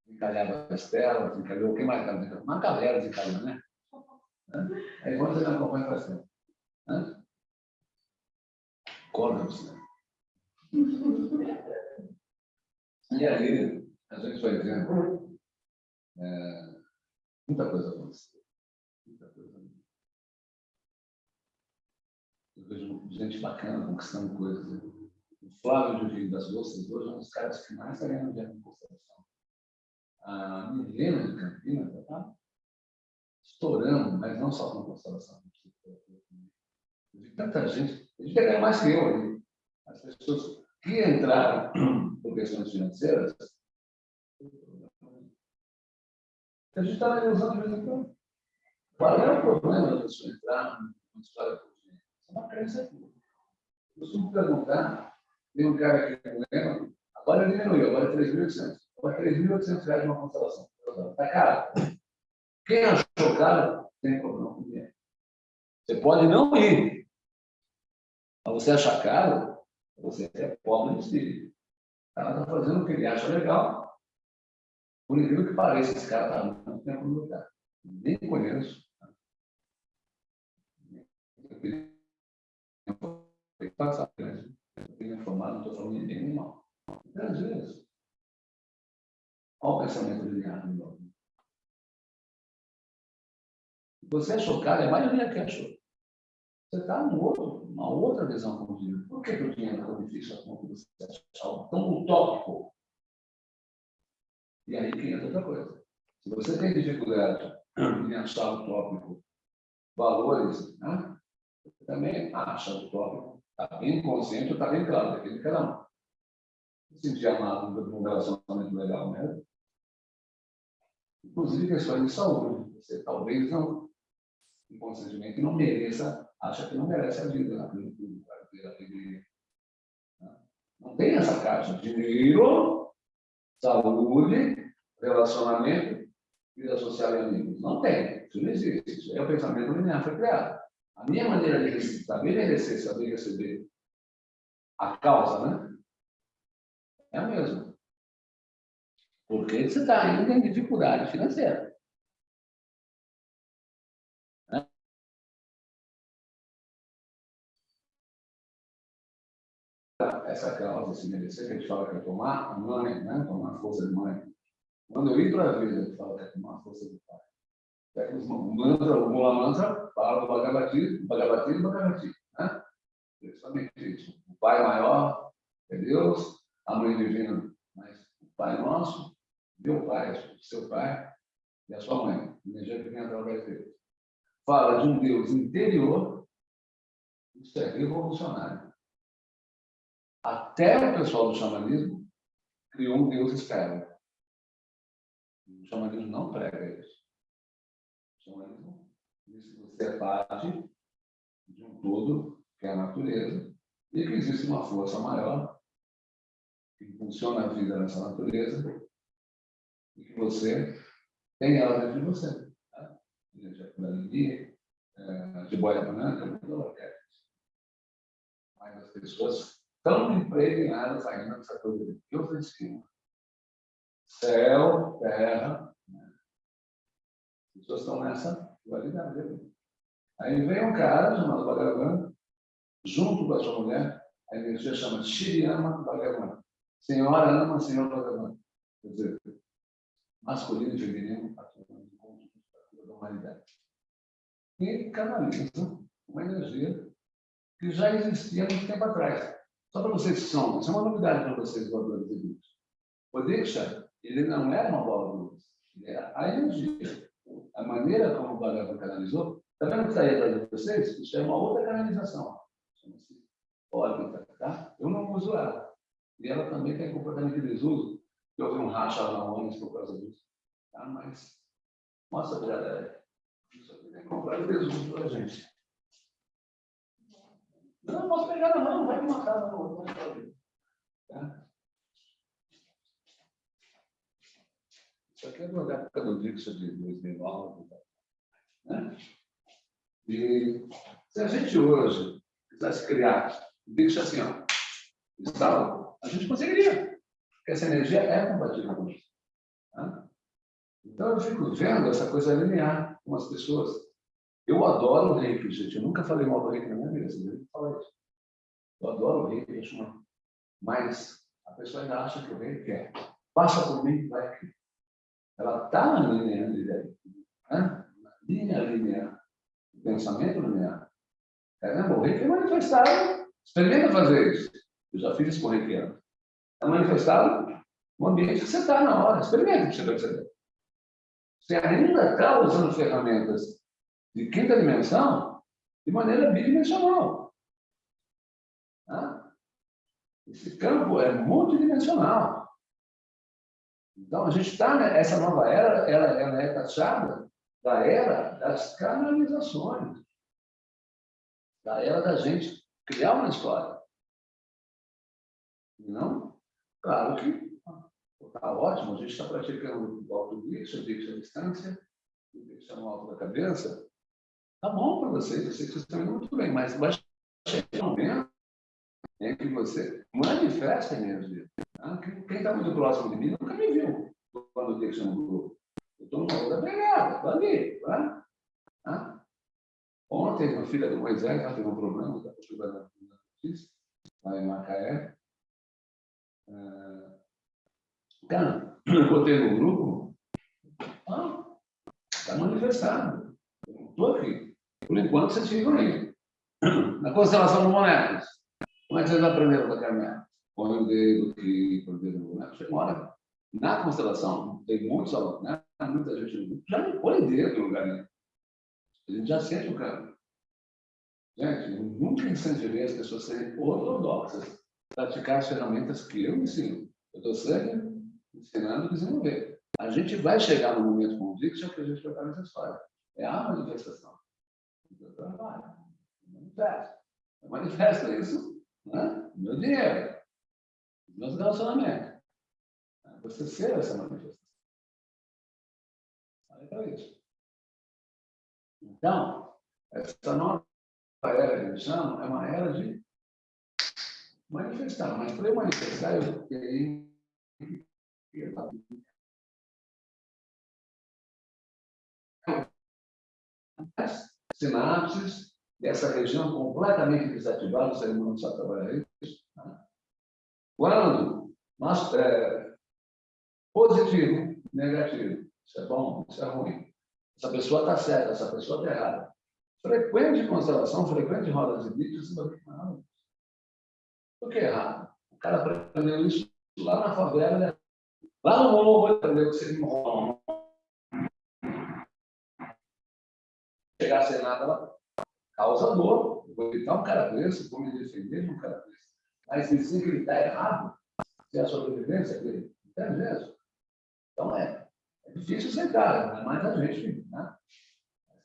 desencalhava a Estela, desencalhou quem mais? Uma galera desencalhou, né? Aí quando você não acompanha, faz tempo. Né? Acorda, Luciana. E aí, a gente vai vendo é, muita coisa aconteceu. Muita coisa. Eu vejo gente bacana conquistando coisas. Né? O Flávio de Rio das Doces hoje é um dos caras que mais está ganhando dinheiro em constelação. A Milena de Campinas está estourando, mas não só com constelação. Eu vi tanta gente, a gente mais que eu ali. As pessoas que entraram por questões financeiras, a gente está analisando de vez em quando. Qual é o problema da pessoa entrar numa história? Isso é uma crença tua. Eu costumo perguntar, tem um cara aqui que lembra, agora diminuiu, agora é 3.800. Agora é 3.800 reais uma constelação. Está caro. Quem achou caro, tem problema com dinheiro. Você pode não ir. Mas você achar caro, você é pobre de espírito. Cara está fazendo o que ele acha legal. Por incrível que pareça, esse cara está muito tempo no lugar. Nem conheço. Eu tenho que passar, né? Eu informado, não estou falando de ninguém mal. Às vezes, olha o pensamento ligado de novo. Você achou caro, é a maioria que achou. Você está numa outra visão o dinheiro. Por que, que o dinheiro é tão difícil a ponto de você achar tão utópico? E aí que entra outra coisa. Se você tem dificuldade em achar utópico valores, né? você também acha utópico. Está bem consciente, está bem claro, daquele cada um. Se sentir amado num relacionamento legal mesmo. Inclusive questões de saúde. Você talvez não, inconscientemente, não mereça acha que não merece a vida para ter alegria. Não tem essa caixa. Dinheiro, saúde, relacionamento, vida social e amigos. Não tem. Isso não existe. Isso é o pensamento linear, foi criado. A minha maneira de saber merecer, saber receber a causa, né? É a mesma. Porque você está ainda em dificuldade financeira. Essa causa se merecer, que a gente fala que é tomar a mãe, né? tomar a força de mãe. Quando eu ir para a vida, gente fala que é tomar a força de pai. Pega os mantra, o Mula Mantra, fala do Bhagavati, Bhagavati e Bhagavati. Né? Justamente isso. O pai maior é Deus, a mãe divina, mas o Pai Nosso, meu Pai, seu Pai e a sua mãe, energia que vem através dele. Fala de um Deus interior, isso é revolucionário. Até o pessoal do xamanismo criou um Deus externo. O xamanismo não prega isso. O xamanismo diz que você é parte de um todo, que é a natureza, e que existe uma força maior que impulsiona a vida nessa natureza e que você tem ela dentro de você. Tá? Energia é, de boia branca, mas as pessoas estão impregnadas ainda nessa coisa de Deus em cima. Céu, terra. Né? As pessoas estão nessa dualidade. Aí vem um cara chamado Bhagavan, junto com a sua mulher, a energia chama Shiriyama Bhagavan. Senhora ama, Senhor Bhagavan. Quer dizer, masculino e feminino atuando encontro da humanidade. E canaliza uma energia que já existia muito tempo atrás. Só para vocês que são, isso é uma novidade para vocês, voadores de luz. O ele não era uma bola de luz, ele era a energia. A maneira como o Bhagavan canalizou Está vendo que está aí vocês? Isso é uma outra canalização. Chama-se órbita, tá? Eu não uso ela. E ela também tem comportamento de desuso. Eu vi um racha lá ONU por causa disso. Tá? Mas, para ela. Isso aqui tem que comprar de desuso para a gente. Não, não posso pegar na mão, vai me matar. Não, não tá? Isso aqui é da época do Dixon de 2009. Né? E se a gente hoje quisesse criar, deixa assim, ó, estalo, a gente conseguiria. Porque essa energia é compatível com isso. Tá? Então eu fico vendo essa coisa linear com as pessoas. Eu adoro o reiki, gente. Eu nunca falei mal do reiki na minha vida, você deve falar isso. Eu adoro o reiki, acho uma... mas a pessoa ainda acha que o reiki é. Passa por mim, vai aqui. Ela está na linha linear. Né? Na linha linear pensamento linear. Caramba, o reiki é manifestado. Experimenta fazer isso. Eu já fiz isso com o reikiano. É manifestado no ambiente que você está na hora. Experimenta para você perceber. Você ainda está usando ferramentas de quinta dimensão de maneira bidimensional. Tá? Esse campo é multidimensional. Então, a gente está, nessa nova era, ela, ela é taxada da era das canalizações, da era da gente criar uma história. Não? Claro que está ótimo, a gente está praticando o alto disso, disso à distância, deixa no alto da cabeça. Tá bom para vocês, eu sei que vocês estão indo muito bem, mas vai chegar um momento em que você manifesta a energia. Tá? Quem está muito próximo de mim nunca me viu quando eu deixo no grupo. Eu estou numa outra pegada, estou ali. Tá? Tá? Ontem, uma filha do Moisés, ela teve um problema, está estudando a notícia, lá em Macaé. Ah, cara, (clears throat) eu botei no grupo, está ah, manifestado. Aqui. Por enquanto, vocês ficam aí. Na constelação do Bonecos, como é que vocês aprenderam da caminhada? Põe o dedo aqui, põe o dedo no boneco. Chega uma na constelação, tem muitos alunos, né? muita gente já não põe dedo no lugar. A gente já sente o cara. Gente, eu nunca incentivei as pessoas a serem ortodoxas, praticar as ferramentas que eu ensino. Eu estou sempre ensinando e desenvolver. A gente vai chegar no momento com o Dixon que a gente vai estar nessa história. É a manifestação. Eu trabalho. Manifesta. Eu manifesto isso. Né? Meu dinheiro. Meus relacionamentos. Você ser essa manifestação. Olha para isso. Então, essa nova era que eles chamam é uma era de manifestar. Mas para eu manifestar, eu tenho sinapses dessa região completamente desativada, o ser humano não sabe trabalhar isso. Né? Quando nós, é, positivo, negativo, isso é bom, isso é ruim. Essa pessoa está certa, essa pessoa está errada. Frequente constelação, frequente rodas de vídeos, não. Por que errado? O cara aprendeu isso lá na favela, né? lá no morro, entendeu? Que você não chegar sem nada lá, causa dor. Eu vou evitar um cara desse, vou me defender de um cara desse. Mas dizer que ele está errado, se é a sobrevivência dele, entende mesmo? Então é, é difícil cara, é mais a gente, né?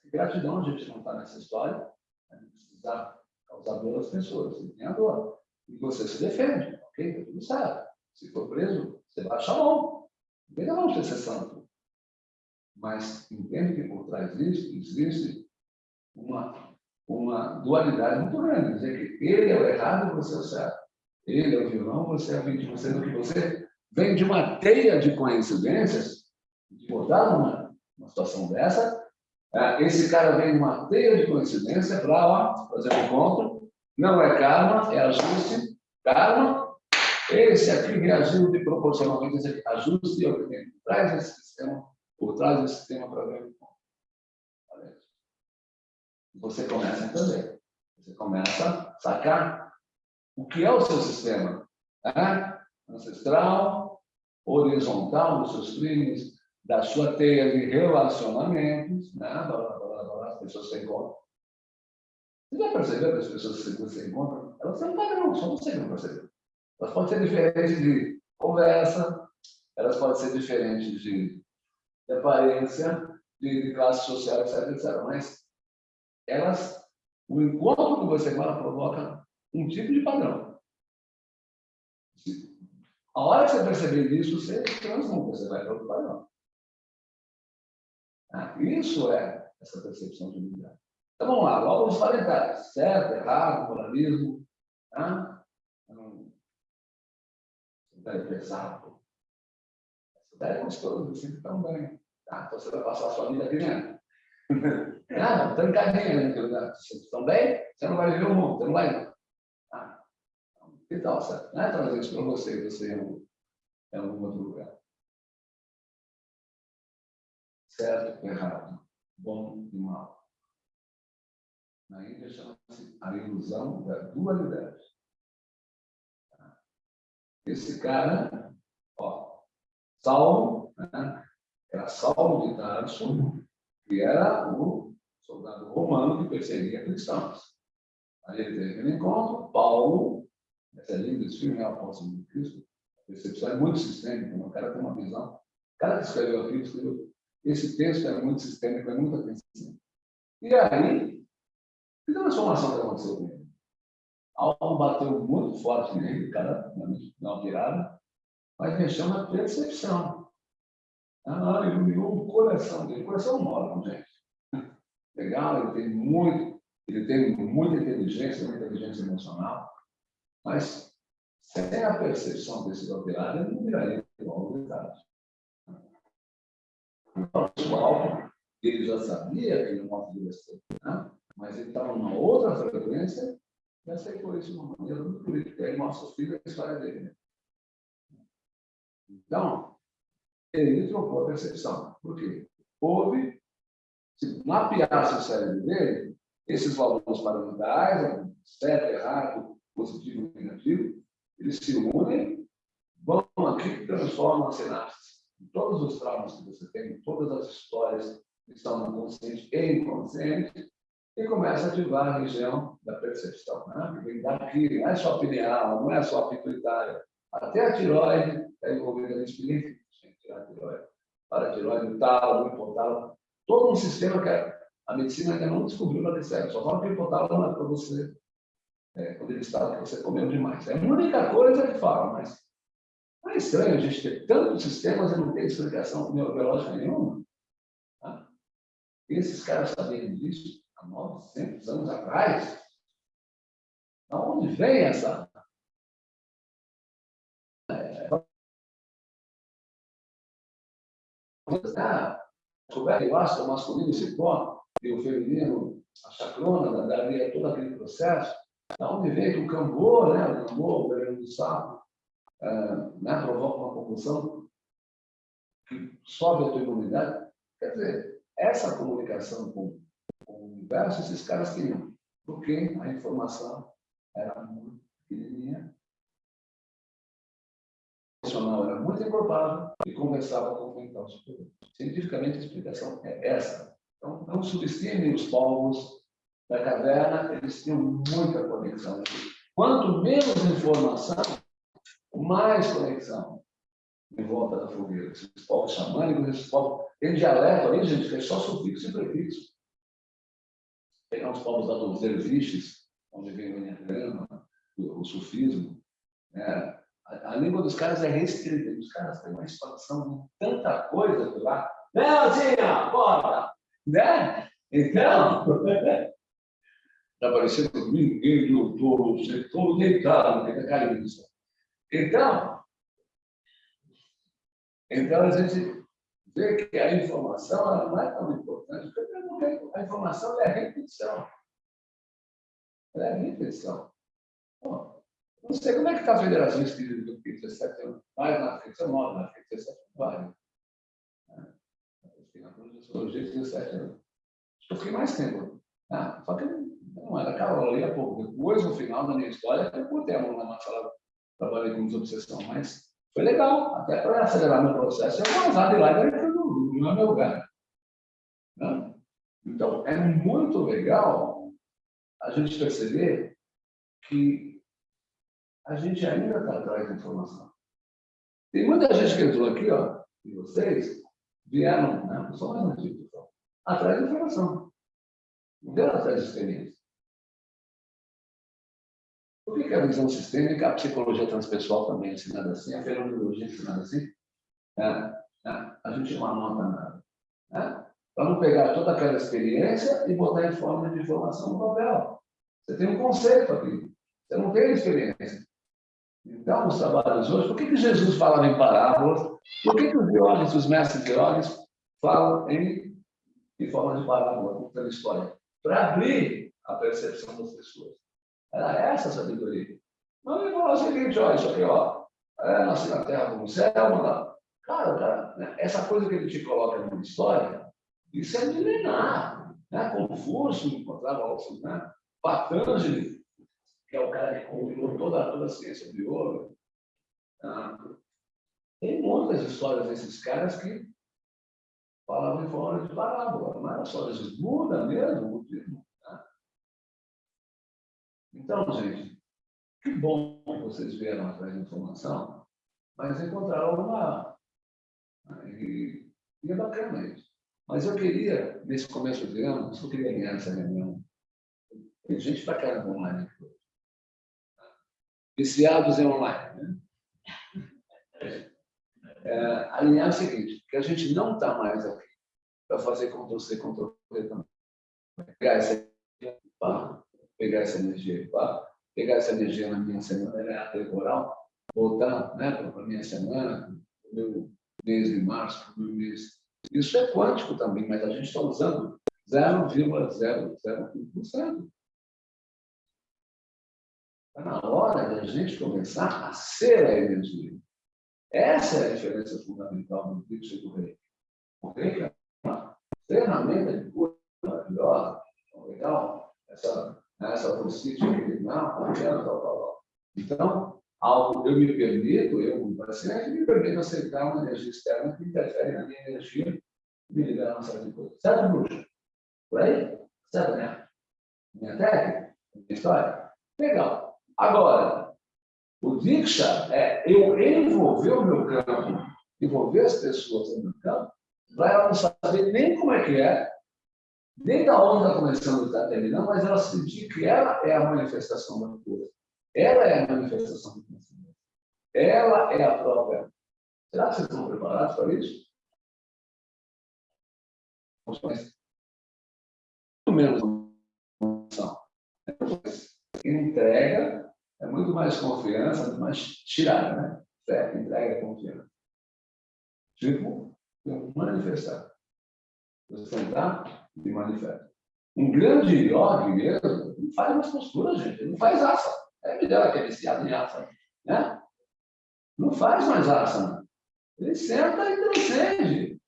Gratidão a gente não está nessa história, a gente precisar causar dor às pessoas, você tem a dor. E você se defende, ok? Está tudo certo. Se for preso, você baixa a mão. Não tem não ser santo. Mas entende que por trás disso existe uma, uma dualidade muito grande. Dizer que ele é o errado você é o certo. Ele é o vilão, você é a vítima, sendo que você vem de uma teia de coincidências, de botar numa, numa situação dessa, é, esse cara vem de uma teia de coincidência para fazer um encontro, não é karma, é ajuste, karma, esse aqui reagiu de proporcionalmente esse aqui, ajuste, por trás desse sistema, por trás desse sistema para ver o. Você começa a entender, você começa a sacar o que é o seu sistema, né? ancestral, horizontal dos seus crimes, da sua teia de relacionamentos, né? as pessoas que você encontra. Você já percebeu que as pessoas que você encontra, elas têm um só você não percebeu. Elas podem ser diferentes de conversa, elas podem ser diferentes de, aparência, de, classe social, etc, etc. Mas elas, o encontro que você fala provoca um tipo de padrão. A hora que você perceber isso, você transmuta, você vai para outro padrão. Ah, isso é essa percepção de unidade. Então vamos lá, logo os parentais, certo, errado, moralismo, tá? Então, ideia pesado. Essa ideia é gostosa, assim, tão bem. Tá? Então você vai passar a sua vida aqui dentro. Ah, não, trancadinha, né? Vocês estão bem? Você não vai viver o mundo, você não vai. Ah, que tal, certo? Não é trazer isso para você, você em algum outro lugar. Certo, errado, bom e mal. Na Índia chama-se a ilusão da dualidade. Esse cara, ó, Saulo, né, era Saulo de Tarso, que era o soldado romano que perseguia cristãos. Aí ele teve um encontro, Paulo, essa linda, esse filme é apóstolo de Cristo, a percepção é muito sistêmica, né? o cara tem uma visão. O cara que escreveu aqui, escreveu, esse texto é muito sistêmico, é muita atenção. E aí, que transformação que aconteceu com ele? Algo bateu muito forte nele, cara uma virada, mas mexeu na percepção. Ah, iluminou o coração dele. O coração órgão, gente. (laughs) Legal, ele tem muito, ele tem muita inteligência, muita inteligência emocional, mas sem a percepção desse alterado, ele não viraria igual ao detalhe. O alvo, ele já sabia que ele não podia ser, né? mas ele estava numa outra frequência e aceitou isso de uma maneira muito política. Aí os filhos a história dele. Né? Então, ele trocou a percepção. Por quê? Houve, se mapeasse o cérebro dele, esses valores paramentais, certo, errado, positivo negativo, eles se unem, vão aqui e transformam as sinapses. Todos os traumas que você tem, todas as histórias que estão no consciente e inconsciente, e começa a ativar a região da percepção, né? vem daqui, não é só pineal, não é só pituitária, até a tiroide está envolvida nesse bem tirar a tiroide, para a tiroide, o tálamo, hipotálamo, todo um sistema que a medicina ainda não descobriu na DCE, só fala que o hipotálamo é para você, é, quando ele está, que você comeu demais. É a única coisa que fala, mas é estranho a gente ter tantos sistemas e não ter explicação neurobiológica nenhuma. Tá? Esses caras sabiam disso há 900 anos atrás. Da onde vem essa descoberta, eu acho, o masculino se pó e o feminino, a chacrona, daria todo aquele processo, da onde vem que o cambô, né, o cambô, o veneno do sapo, é, né, provoca uma compulsão que sobe a tua imunidade. Quer dizer, essa comunicação com, com o universo, esses caras queriam, porque a informação era muito pequenininha emocional era muito improvável e conversava com o superior. Cientificamente, a explicação é essa. Então, não subestime os povos da caverna, eles tinham muita conexão. Quanto menos informação, mais conexão em volta da fogueira. Esses povos xamânicos, esses povos... Tem dialeto aí, gente, que é só sufixo e prefixo. Pegar os povos da dos derviches, onde vem o enneagrama, o sufismo, né? A, a, língua dos caras é restrita. Os caras têm uma expansão de tanta coisa por lá. Leozinha, bora! Né? Então, (laughs) está parecendo ninguém de você todo deitado, tem cara disso. Então, então a gente vê que a informação não é tão importante, porque a informação é a repetição. Ela é a repetição. Bom, não sei como é que está a Federação Espírita do PIB 17 anos. Mais na África, 19, na África, 17 vai. Na Projeciologia, 17 anos. Eu fiquei mais tempo. Ah, só que não era caloria há pouco. Depois, no final da minha história, eu botei a mão na massa, trabalhei com desobsessão, mas foi legal. Até para acelerar meu processo, eu vou usar de lá e daí não é meu lugar. Né? Então, é muito legal a gente perceber que a gente ainda está atrás da informação. Tem muita gente que entrou aqui, ó, e vocês vieram, né, sou mais antigo, atrás da informação. Não vieram atrás de experiência. Por que, que a visão sistêmica, a psicologia transpessoal também é ensinada assim, a fenomenologia é ensinada assim? É, é, a gente não anota nada. Né? Para não pegar toda aquela experiência e botar em forma de informação no papel. Você tem um conceito aqui. Você não tem experiência. Então, os trabalhos hoje, por que, que Jesus falava em parábolas? Por que, que os biólogos, os mestres biólogos, falam em, em forma de parábola, contando história? Para abrir a percepção das pessoas. Era essa a sabedoria. Não ele falou o seguinte, olha, isso aqui, ó, é, nasci na terra como céu, mano. Cara, cara né, essa coisa que ele te coloca numa história, isso é milenar. Né? Confúcio encontrava né? Patanjali, que é o cara que combinou toda, toda a ciência de ouro. Tá? Tem muitas histórias desses caras que falavam em forma de parábola, era só Jesus. Muda mesmo o tipo. Tá? Então, gente, que bom que vocês vieram atrás de informação, mas encontraram uma. E, e é bacana isso. Mas eu queria, nesse começo de ano, eu só queria ganhar essa reunião. Tem gente para caramba online aqui viciados em online. Né? É, alinhar o seguinte, que a gente não está mais aqui para fazer Ctrl-C, Ctrl-V também. Pegar essa, pá, pegar essa energia, pá, pegar essa energia na minha semana temporal, voltar né, para a minha semana, meu mês de março, meu mês. Isso é quântico também, mas a gente está usando 0,001%. Está na hora de a gente começar a ser a energia. Essa é a diferença fundamental do fluxo do rei. O rei é uma ferramenta de cura maravilhosa, então, legal, essa, essa aqui, não, tal, tal, tal. Então, algo, eu me permito, eu como paciente, me permito aceitar uma energia externa que interfere na minha energia e me ligar a uma série de coisas. Certo, bruxo? Por aí? Certo, né? Minha técnica? Minha história? Legal. Agora, o Diksha é eu envolver o meu campo, envolver as pessoas no meu campo, para ela não saber nem como é que é, nem da onde está começando está terminando, mas ela sentir que ela é a manifestação da cura. Ela é a manifestação do conhecimento. Ela é a própria. Será que vocês estão preparados para isso? Muito menos entrega é muito mais confiança, muito mais tirada, né? Fé, entrega, confiança. Tipo, manifestar. Sentar e manifesta. Um grande yogi mesmo não faz mais postura, gente. Ele não faz asa. É me dela que é viciado em asa. Né? Não faz mais asa. Ele senta e transcende.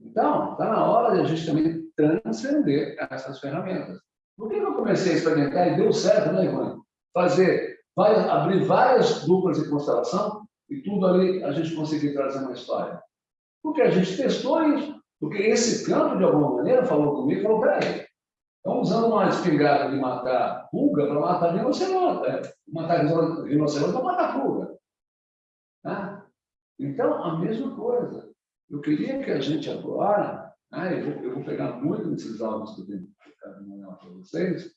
Então, está na hora de a gente também transcender essas ferramentas. Por que eu comecei a experimentar e deu certo, né, Ivan? fazer, abrir várias duplas de constelação e tudo ali a gente conseguir trazer uma história? Porque a gente testou isso. Porque esse campo, de alguma maneira, falou comigo, falou, peraí, estão usando uma espingarda de matar pulga para matar rinoceronte, é, matar rinoceronte para matar pulga. Né? Então, a mesma coisa. Eu queria que a gente agora, né, eu, vou, eu vou pegar muito desses áudios que eu tenho para vocês,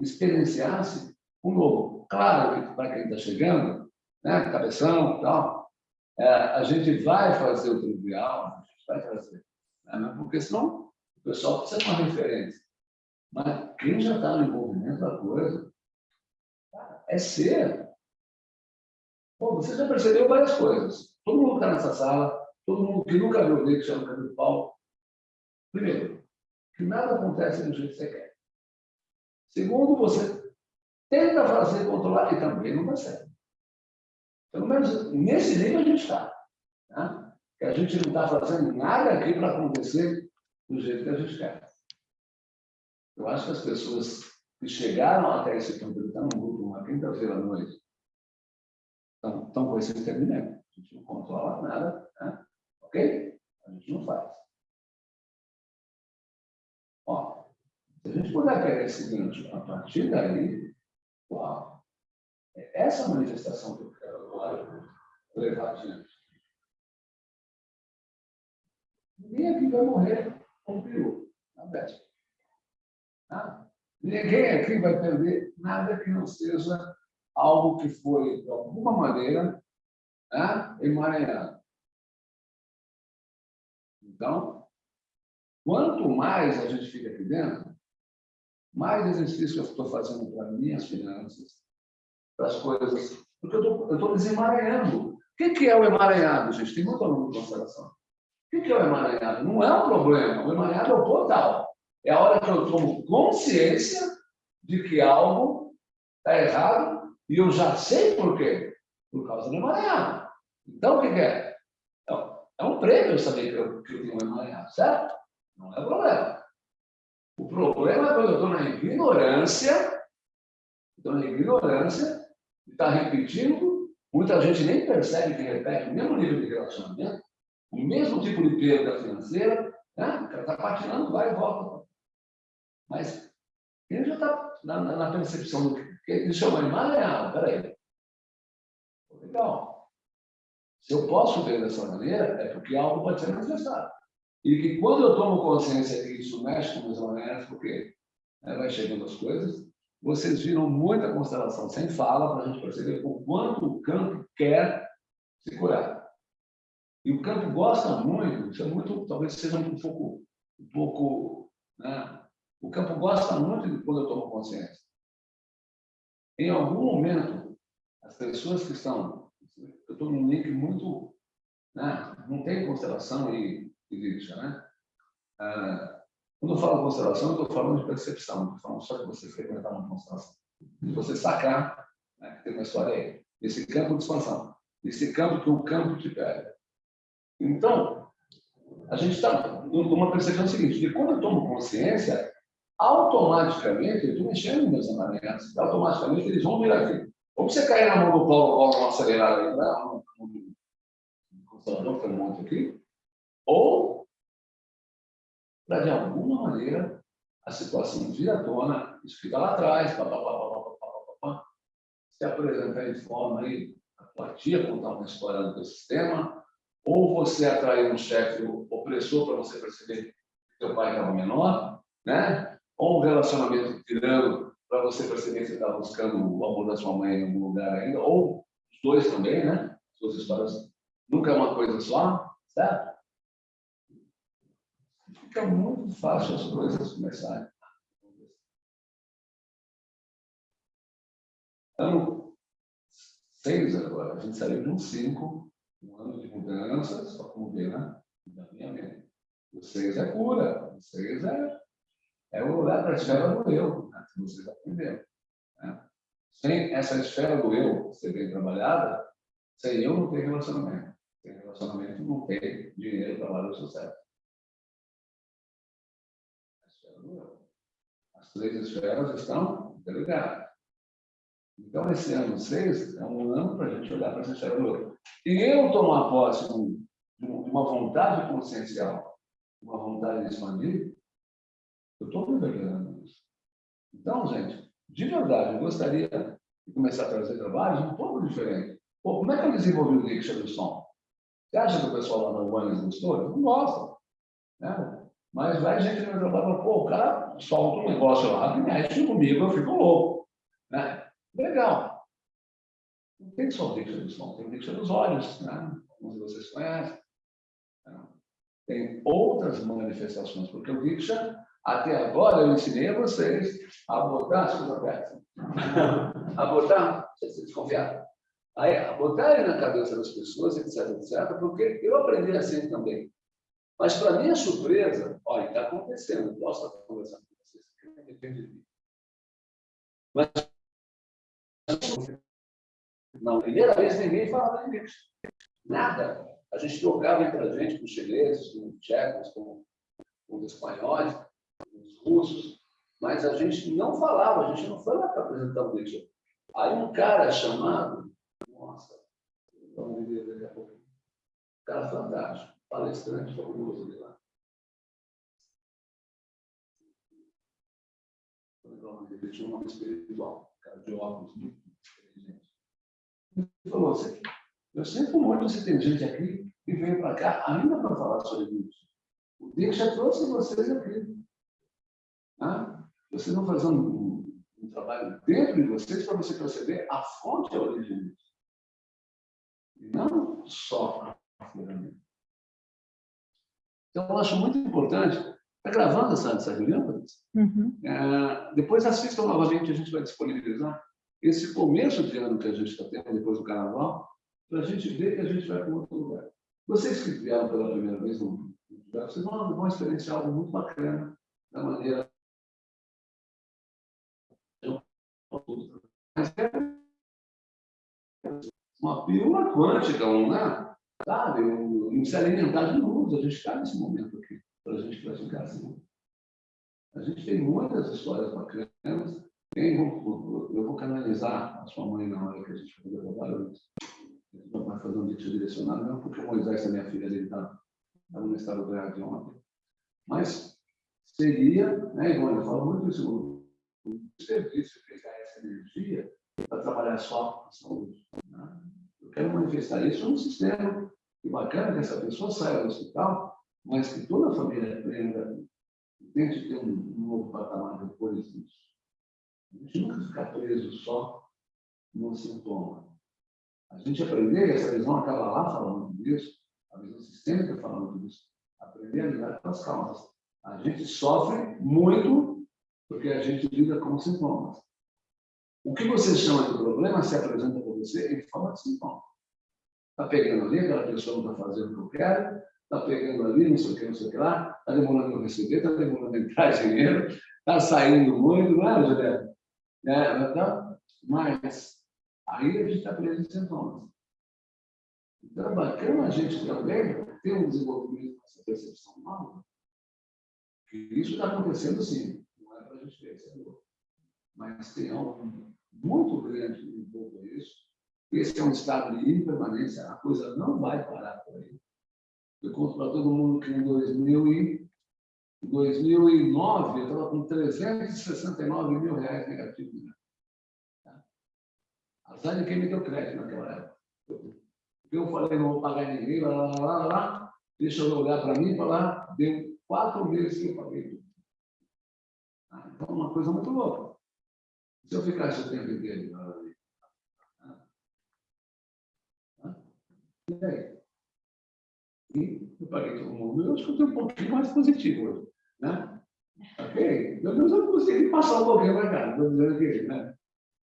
experienciasse o novo. Claro que para quem está chegando, né, cabeção e tal, é, a gente vai fazer o trivial, a gente vai trazer. Né, porque senão o pessoal precisa de uma referência. Mas quem já está no envolvimento da coisa, é ser. Bom, você já percebeu várias coisas. Todo mundo que está nessa sala, todo mundo que nunca viu o que chama de pau. Primeiro, que nada acontece do jeito que você quer. Segundo, você tenta fazer controlar e também não consegue. Pelo menos nesse nível a gente está. Né? Que a gente não está fazendo nada aqui para acontecer do jeito que a gente quer. Eu acho que as pessoas que chegaram até esse ponto, estão no grupo uma quinta-feira à noite, estão, estão com esse entendimento. A gente não controla nada, né? ok? A gente não faz. Se a gente puder pegar esse gancho a partir daí, uau, é essa manifestação que eu quero levar adiante. Ninguém aqui vai morrer com peru, na véspera. Tá? Ninguém aqui vai perder nada que não seja algo que foi, de alguma maneira, né, emaranhado. Então, quanto mais a gente fica aqui dentro, mais exercício eu estou fazendo para minhas finanças, para as coisas, porque eu estou desemaranhando. O que, que é o emaranhado, gente? Tem muito aluno de consideração. O que, que é o emaranhado? Não é um problema. O emaranhado é o portal. É a hora que eu tomo consciência de que algo está errado e eu já sei por quê. Por causa do emaranhado. Então, o que, que é? Então, é um prêmio saber que eu, que eu tenho um emaranhado, certo? Não é problema. O problema é quando eu estou na ignorância, estou na ignorância, e está repetindo, muita gente nem percebe que repete o mesmo nível de relacionamento, o mesmo tipo de perda financeira, né? o cara está patinando, vai e volta. Mas ele já está na, na, percepção do que ele chama de emaranhado, peraí. Legal. Se eu posso ver dessa maneira, é porque algo pode ser manifestado. E que quando eu tomo consciência que isso mexe com meus maneiras, porque né, vai chegando as coisas, vocês viram muita constelação sem fala para a gente perceber o quanto o campo quer se curar. E o campo gosta muito, isso é muito, talvez seja um pouco, um pouco, né? O campo gosta muito de quando eu tomo consciência. Em algum momento, as pessoas que estão, eu estou num link muito, né? Não tem constelação e política, né? Ah, quando eu falo constelação, eu estou falando de percepção, estou falando só de você frequentar uma constelação. De você sacar, né, que tem uma história aí, esse campo de expansão, esse campo que o campo te pega. Então, a gente está numa percepção seguinte, que quando eu tomo consciência, automaticamente, eu estou mexendo meus emaranhados, automaticamente eles vão vir aqui. Ou você cair na mão do Paulo, Paulo, uma acelerada aí, né? um, um, um que tem um monte aqui, ou para, de alguma maneira, a situação vir à tona, isso fica lá atrás, pá, pá, pá, se apresentar de forma aí, tia contar uma história do sistema, ou você atrair um chefe opressor para você perceber que teu pai estava menor, né? ou um relacionamento tirando para você perceber que você está buscando o amor da sua mãe em algum lugar ainda, ou os dois também, né? Suas histórias nunca é uma coisa só, certo? Fica muito fácil as coisas começarem. Ano 6 agora, a gente saiu de um 5, um ano de mudanças, só como ver, né? O 6 é cura, o 6 é, é o olhar para a esfera do eu, né? que vocês aprenderam. Né? Sem essa esfera do eu ser bem trabalhada, sem eu não tem relacionamento. Sem relacionamento não tem dinheiro, trabalho e sucesso. Três esferas estão interligadas. Então, esse ano 6 é um ano para a gente olhar para essa história do. E eu tomar posse de uma vontade consciencial, uma vontade de expandir, eu estou privilegiando isso. Então, gente, de verdade, eu gostaria de começar a trazer trabalhos um pouco diferentes. Pô, como é que eu desenvolvi o Diksha do som? Você acha que o pessoal lá no Urbana gostou? Não gosta. Né? Mas vai gente no meu trabalho e fala, pô, o cara solta um negócio lá que mexe comigo, eu fico louco. Né? Legal. Não tem só o Diksha do som, tem o Diksha dos olhos, né? como vocês conhecem. Né? Tem outras manifestações, porque o Diksha até agora eu ensinei a vocês a botar, desculpa, Beto, a botar, vocês desconfiaram, a botar ele na cabeça das pessoas, etc, etc, porque eu aprendi assim também. Mas, para minha surpresa, olha, está acontecendo, posso estar conversando com vocês, depende de mim. Mas, não, primeira vez ninguém falava isso. Nada. A gente trocava entre a gente com chineses, com os tchecos, com, com os espanhóis, os russos, mas a gente não falava, a gente não foi lá para apresentar o Nietzsche. Aí um cara chamado, nossa, vamos ver daqui a pouco, um cara fantástico, palestrante famoso de lá. Ele tinha um nome espiritual, cara de óculos, muito inteligente. Ele falou assim, eu sinto muito você tem gente aqui que veio para cá ainda para falar sobre isso. O já trouxe vocês aqui. Né? Vocês vão fazer um, um, trabalho dentro de vocês para você perceber a fonte e a origem disso. E não só a ferramenta. Então, eu acho muito importante. Está gravando essa, essa reunião, Uhum. é, depois assistam novamente, a gente vai disponibilizar esse começo de ano que a gente está tendo depois do carnaval, para a gente ver que a gente vai para outro lugar. Vocês que vieram pela primeira vez no lugar, vocês vão, vão experienciar algo muito bacana da maneira Mas é uma pílula quântica, né? Sabe? Não se alimentar de luz. A gente está nesse momento aqui, para a gente praticar assim. A gente tem muitas histórias bacanas. Tem, eu vou canalizar a sua mãe na hora que a gente fazer o trabalho. A gente vai fazer um vídeo direcionado, não porque o Moisés, a minha filha, ele está no estado de ontem. Mas seria, né, igual eu falo muito isso, o serviço, pegar essa energia para trabalhar só com saúde. Né? Eu quero manifestar isso no sistema. Que bacana que essa pessoa saia do hospital, mas que toda a família aprenda tente ter um novo patamar depois disso. A gente nunca ficar preso só no sintoma. A gente aprender, essa visão acaba lá falando disso, a visão sistêmica falando disso, aprender a lidar com as causas. A gente sofre muito porque a gente lida com sintomas. O que você chama de problema se apresenta para você em forma de sintoma. Está pegando ali, aquela pessoa não está fazendo o que eu quero, está pegando ali, não sei o que, não sei o que lá, está demorando para receber, está demorando entrar (laughs) dinheiro, está saindo muito, não é, Juliana? É, então, mas aí a gente está preso em sintomas. Então é bacana a gente também ter um desenvolvimento dessa percepção nova, que isso está acontecendo sim, não é para a gente ver, mas tem algo muito grande em volta disso. Esse é um estado de impermanência, a coisa não vai parar por aí. Eu conto para todo mundo que em 2000 e, 2009 eu estava com 369 mil reais negativos. Né? Tá? Azar de quem me deu crédito naquela época. Eu falei, não vou pagar ninguém, lá, lá, lá, lá, deixa eu olhar para mim e falar, deu quatro meses que eu paguei tudo. Ah, então, uma coisa muito louca. Se eu ficasse o tempo inteiro ali, e? E eu paguei todo mundo. Eu tenho um pouquinho mais positivo. Né? Ok? Meu Deus, eu não consegui passar pouquinho para cá, estou dizendo que, né?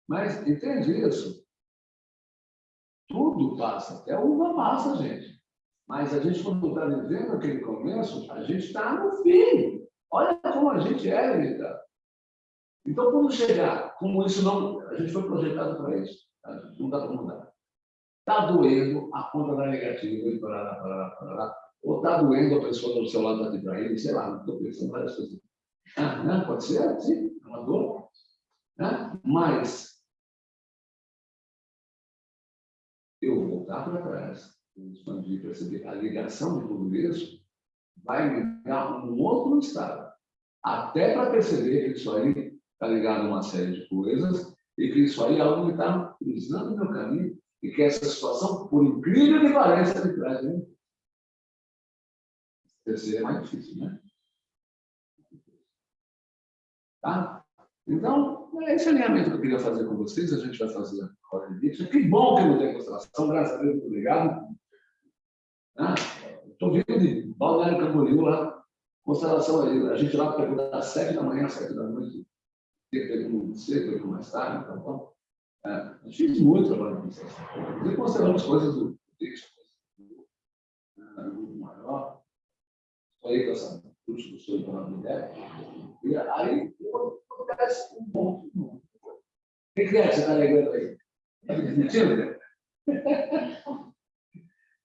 Mas entende isso? Tudo passa, até uva passa, gente. Mas a gente, quando está vivendo aquele começo, a gente está no fim. Olha como a gente é, Rita. Então, quando chegar, como isso não. A gente foi projetado para isso, tá? não dá para mudar. Está doendo, a conta da negativa, e parará, parará, parará. Ou está doendo, a pessoa do seu lado te traindo, sei lá, estou pensando várias coisas. Ah, né? Pode ser, sim, é uma dor. Né? Mas eu voltar para trás, expandir, perceber a ligação de tudo isso, vai me dar um outro estado. Até para perceber que isso aí está ligado a uma série de coisas e que isso aí é algo que está cruzando meu caminho e que essa situação, por incrível que pareça, me traz. Né? Terceiro é mais difícil, né? Tá? Então, é esse alinhamento que eu queria fazer com vocês. A gente vai fazer agora de vídeo. Que bom que não tem constelação, graças a Deus, muito obrigado. Estou ah, vindo de Balneário Camboriú lá, constelação aí. A gente lá pegou das sete da manhã às sete da noite. Teve muito cedo, teve mais tarde, tá bom? É, a gente fez muito trabalho de constelação. Inclusive, consideramos coisas do texto, do maior. Estou aí com essa curso do senhor para a ideia. E aí, acontece um ponto. O que, é que você está ligando aí? Está me desmentindo?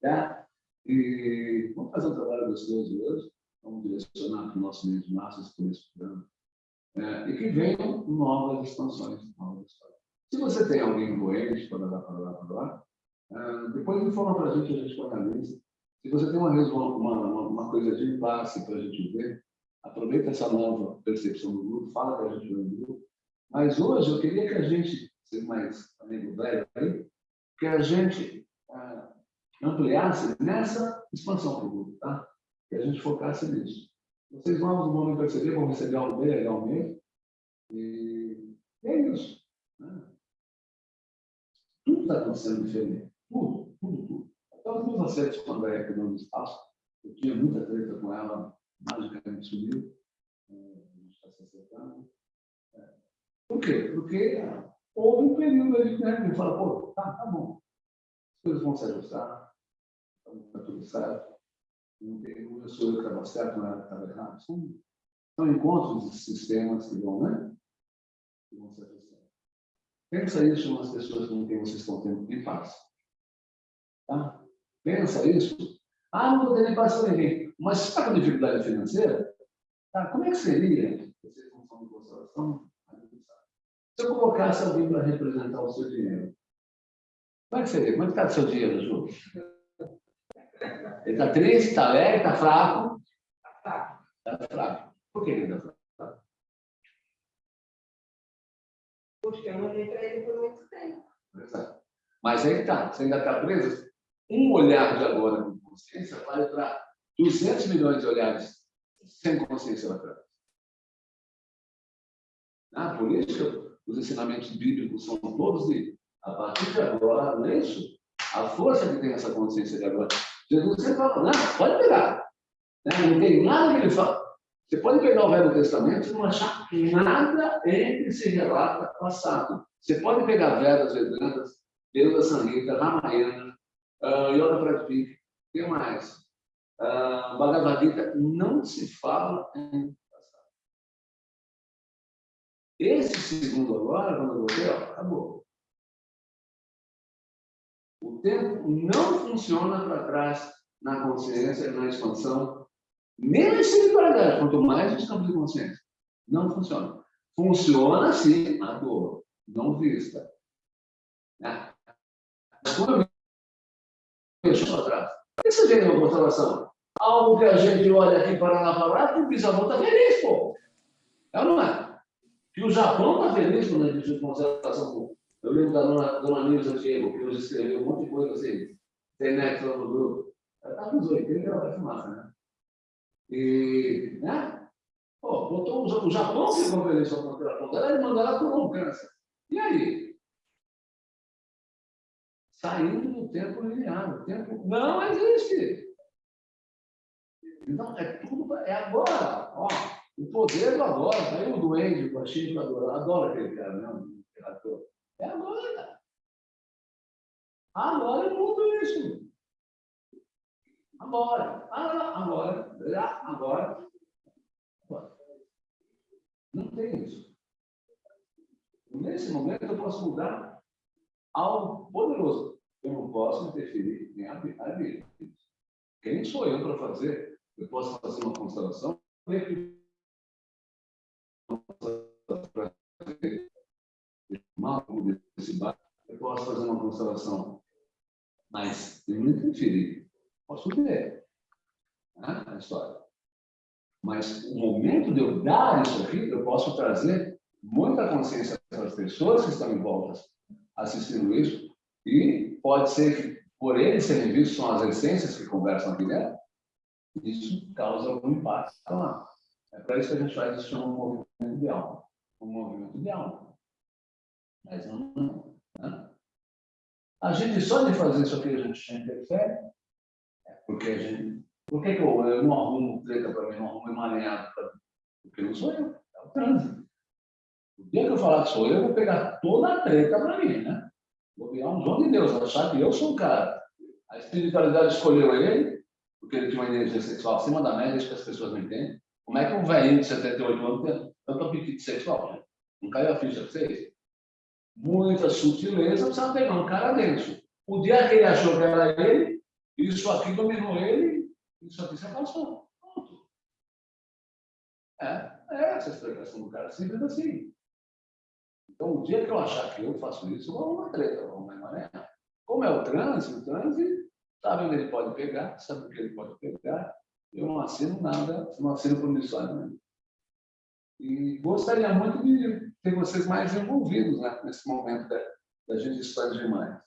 tá? E vamos fazer um trabalho gostoso hoje. Vamos direcionar para o nosso meio de por esse programa. É, e que venham novas expansões, novas histórias. Se você tem alguém doente, para lá, para lá, para lá, uh, depois informa para a gente, a gente analisa. Se você tem uma, uma, uma, coisa de impasse para a gente ver, aproveita essa nova percepção do grupo, fala para a gente no grupo. Mas hoje eu queria que a gente, ser mais amigo velho aí, que a gente uh, ampliasse nessa expansão do grupo, tá? Que a gente focasse nisso. Vocês vão me perceber, vão receber algo bem legal mesmo. E é isso. Está acontecendo diferente. Tudo, tudo, tudo. Até os meus acertos com a Andréia não espaço, eu tinha muita treta com ela, magicamente sumiu. É, a gente está se acertando. É. Por quê? Porque houve um período ali né, que fala, pô, tá, tá bom. As coisas vão se ajustar, está tudo certo. Não eu sou eu que estava certo, não era que estava errado. São, são encontros de sistemas que vão, né? Que vão se ajustar. Pensa isso nas pessoas com quem vocês estão tendo em paz. Tá? Pensa isso. Ah, não estou tendo paz com ninguém. Mas se está com dificuldade financeira, tá? como é que seria você de constelação? Se eu colocasse alguém para representar o seu dinheiro, como é que seria? Como é que está o seu dinheiro, Ju? Ele está triste, está alegre, está fraco? Está. Está fraco. Por que ele está fraco? Porque eu mandei para ele por muito tempo. Exato. Mas aí está, você ainda está preso. Um olhar de agora com consciência vale para 200 milhões de olhares sem consciência lá atrás. Por isso os ensinamentos bíblicos são todos de, a partir de agora, não é isso? A força que tem essa consciência de agora. Jesus sempre fala, não, pode pegar. Né? Não tem nada que ele fala. Você pode pegar o Velho Testamento e não achar nada entre se relata passado. Você pode pegar Vedas, Vedantas, Deus Sanhita, Ramayana, uh, Yoga Pradipika, o que mais? Uh, Bhagavad Gita, não se fala em passado. Esse segundo agora, quando eu ó, acabou. O tempo não funciona para trás na consciência, na expansão, nem na espiritualidade, quanto mais nos campos de consciência. Não funciona. Funciona sim a dor, não vista. Né? Quando eu deixo para trás, o que você vê uma constelação? Algo que a gente olha aqui para lá, para lá, que o bisavô está feliz, pô. É ou não é? Que o Japão está feliz quando a gente constelação. Eu lembro da dona, dona Nilza Diego, que escreveu um monte de coisa assim, internet lá no grupo. Ela está nos 80, ela vai fumaça, né? E, né? Pô, botou o Japão se conferência com a dela, ele mandou ela tomar um câncer. E aí? Saindo do tempo linear. O tempo não existe. Então, é tudo, é agora. Ó, o poder do agora. Aí o doente, o baixinho, adora, adora aquele cara, né? É agora. Agora é tudo isso. Agora, agora, agora, agora. Não tem isso. Nesse momento eu posso mudar algo poderoso. Eu não posso interferir em a vida. Quem sou eu para fazer? Eu posso fazer uma constelação mal eu posso fazer uma constelação Mas eu não interferi. Posso ver né, a história. Mas o momento de eu dar isso aqui, eu posso trazer muita consciência para as pessoas que estão em volta assistindo isso. E pode ser que, por eles serem vistos, são as essências que conversam aqui dentro, isso causa algum impacto lá. É para isso que a gente faz isso um movimento de alma. Um movimento de alma. Mas não. Né? A gente, só de fazer isso aqui, a gente já interfere. Porque a gente. Por que, que eu, eu não arrumo treta para mim, não arrumo emaranhado para mim? Porque não sou eu, é o trânsito. O dia que eu falar que sou eu, eu vou pegar toda a treta para mim, né? Vou virar um dom de Deus, achar que eu sou o cara. A espiritualidade escolheu ele, porque ele tinha uma energia sexual acima da média, isso que as pessoas não entendem. Como é que um velhinho de 78 anos tem tanto apetite sexual? Né? Não caiu a ficha para vocês? Muita sutileza precisa pegar um cara dentro. O dia que ele achou que era ele, isso aqui dominou ele, isso aqui se passou. Pronto. É, é essa a explicação do cara, simples assim. Então, o dia que eu achar que eu faço isso, eu vou uma treta, vou uma mané. Como é o trânsito, o trânsito sabe onde ele pode pegar, sabe o que ele pode pegar, eu não assino nada, não assino promissório né? E gostaria muito de ter vocês mais envolvidos né, nesse momento da, da gente expandir mais.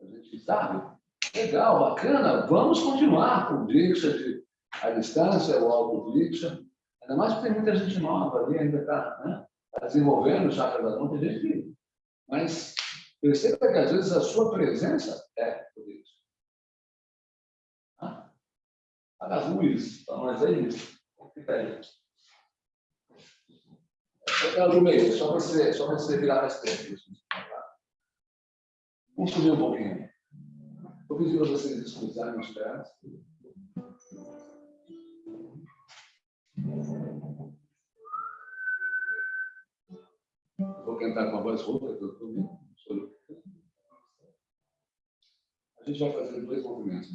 A gente sabe, legal, bacana, vamos continuar com o Diksha, de, a distância, o alto Diksha. Ainda mais porque tem muita gente nova ali, ainda está né, tá desenvolvendo o chakra da mão, tem gente que... Mas perceba que às vezes a sua presença é o Diksha. Paga as luzes, para nós é isso. Fica aí. Só você, só você virar mais tempo. Vamos subir um pouquinho. Vou pedir para vocês escutarem os pés. Vou cantar com a voz rouca, que eu estou ouvindo. A gente vai fazer dois movimentos.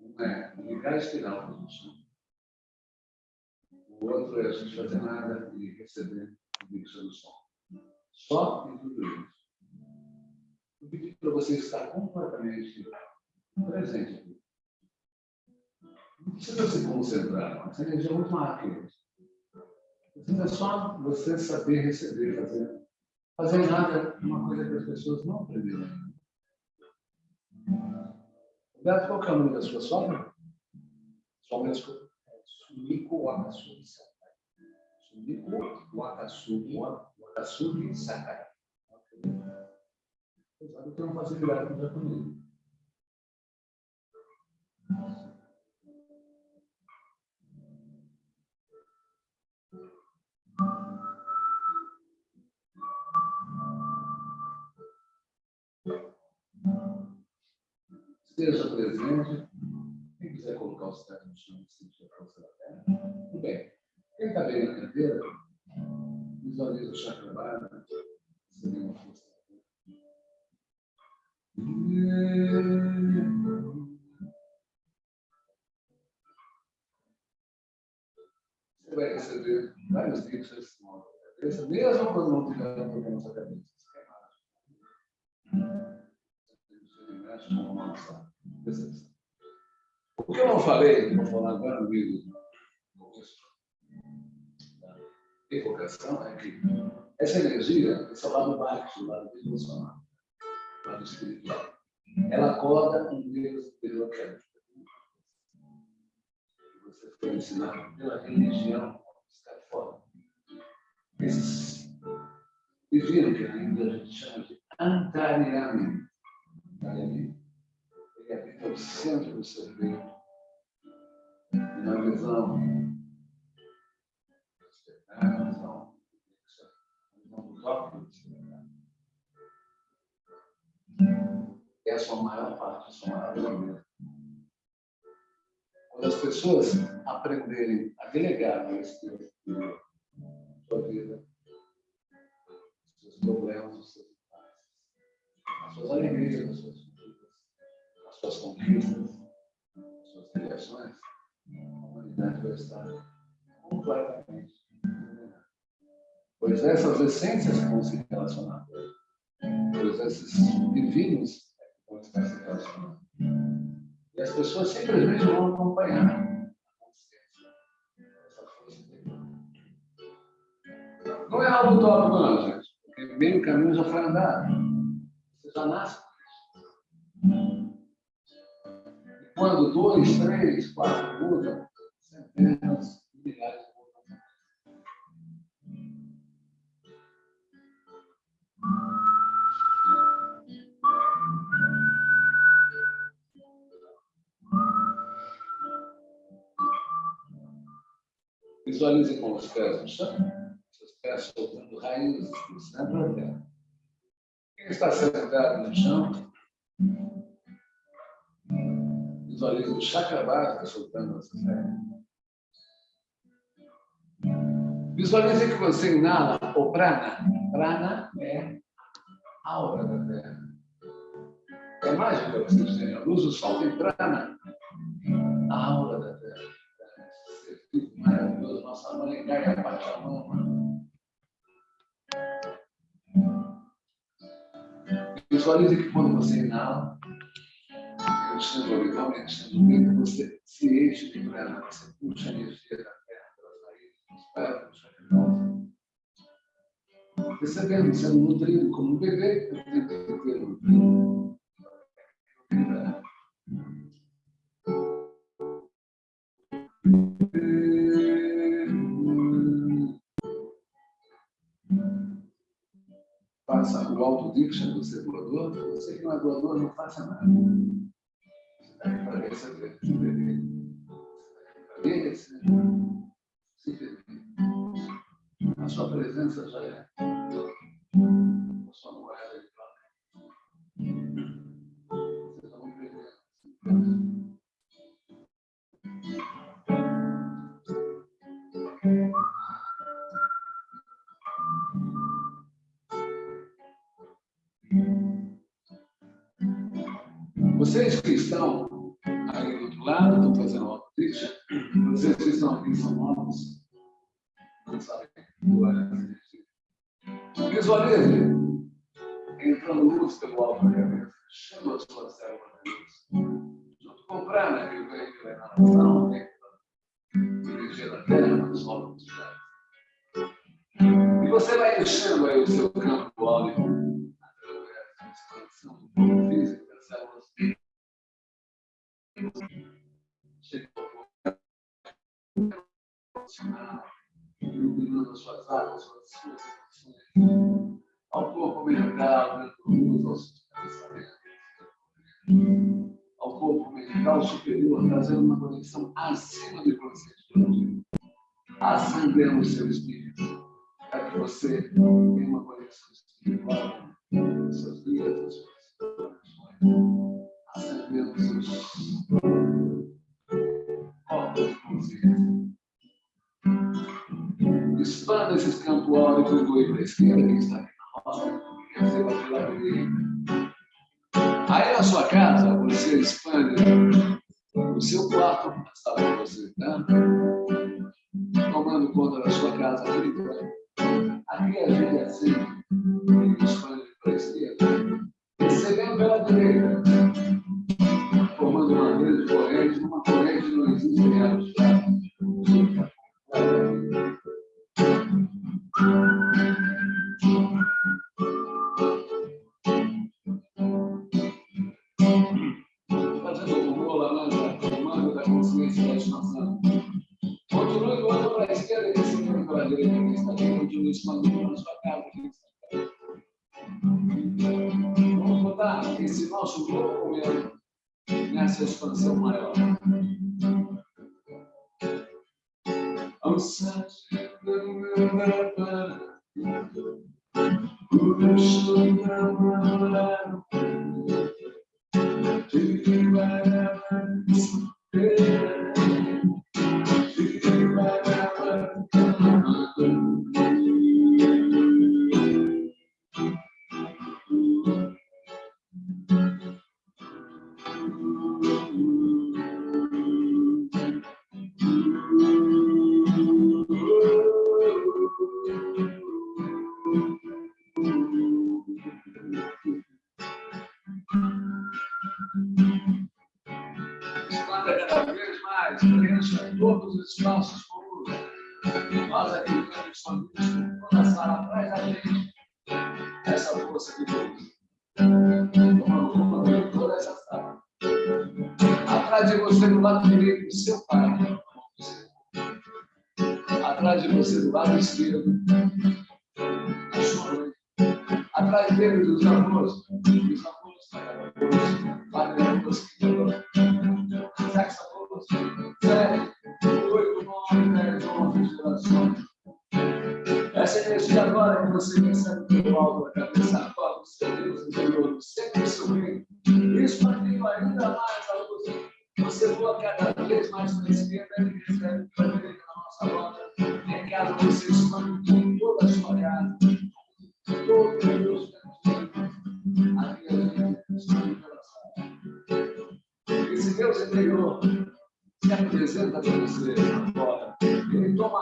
Um é ligar a espiral a gente. O outro é a gente fazer nada e receber o mixo do som. Só em tudo isso. Eu pedi para você estar completamente presente. Não precisa se concentrar, essa energia é muito rápida. É só você saber receber, fazer. Fazer nada é uma coisa que as pessoas não aprenderam. Beto, qual é o nome da sua sogra? Uma desculpa. Sumiko Wakasugi Sakai. Sumiko Wakasugi Wakasugi Sakai. Sabe que eu não faço virar com comigo. Esteja presente. Quem quiser colocar os pés no chão sentir a força da terra. Tudo bem. Quem está bem na cadeira, visualiza o chakra básico. Recebendo uma força. Você vai receber vários dicas na cabeça, mesmo quando não tiver problema na sua cabeça. O que eu não falei, vou falar agora no meio do evocação, é que essa energia, esse é lado baixo, o lado emocional, o lado espiritual, ela acorda um Deus que é você foi ensinado pela religião está fora. Esses viram que ainda a gente chama de antarinamento. Ele habita o centro do seu peito. E na visão, na visão, na visão do próprio é a sua maior parte, a sua maior vida. Quando as pessoas aprenderem a delegar a Espírito sua vida, os seus problemas, os seus pais, as suas alegrias, as suas conquistas, as suas conquistas, as suas criações, a humanidade vai estar completamente. Pois essas essências vão se relacionar Pois esses divinos vão estar se relacionando. E as pessoas simplesmente vão acompanhar essa força interior. Não é algo utópico, não, gente. Porque meio caminho já foi andado. Você já nasce com isso. E quando dois, três, quatro mudam, centenas, milhares Visualize com os pés no chão, seus pés soltando raízes do centro da terra. Quem está sentado no chão, visualize o chakra básico soltando essas raízes. Visualize que você inala o prana. Prana é a aura da terra. É mágica vocês têm. A luz do sol tem prana. A aura da terra. Ser maravilhoso, Gaia Pachamama. Visualize que quando você inala, enchendo abdomen, enchendo o peito, você se enche de prana, você puxa a energia da terra pelas raízes, dos pés, do chakra básico. Recebendo, sendo nutrido como um bebê, o tempo inteiro nutrido. Faça o autodiction, você é doador. Você que não é doador, não faça nada. Você aqui para receber, de beber. Para merecer. Simplesmente. A sua presença já é Vocês que estão aí do outro lado, estão fazendo autodiction, vocês que estão aqui são novos, não sabem Visualize. Entrando luz pelo alto da cabeça, enchendo as suas células acima inconsciente coletivo, acendendo o seu espírito, para que você tenha uma conexão espiritual com seus guias, suas conexões, acendendo os seus corpos de consciência expanda esses campos áuricos do para a esquerda, do lado esquerdo. Atrás dele dos amores, os amores, padre amores, sexo amores, sete, oito, nove, dez, onze gerações. Essa energia agora que você recebe do alvo, da cabeça, a qual o seu Deus interior sempre sorrindo, expandindo ainda mais a luz. Você voa cada vez mais para a esquerda e recebe cada vez Esse Deus é interior se apresenta para você agora. Ele toma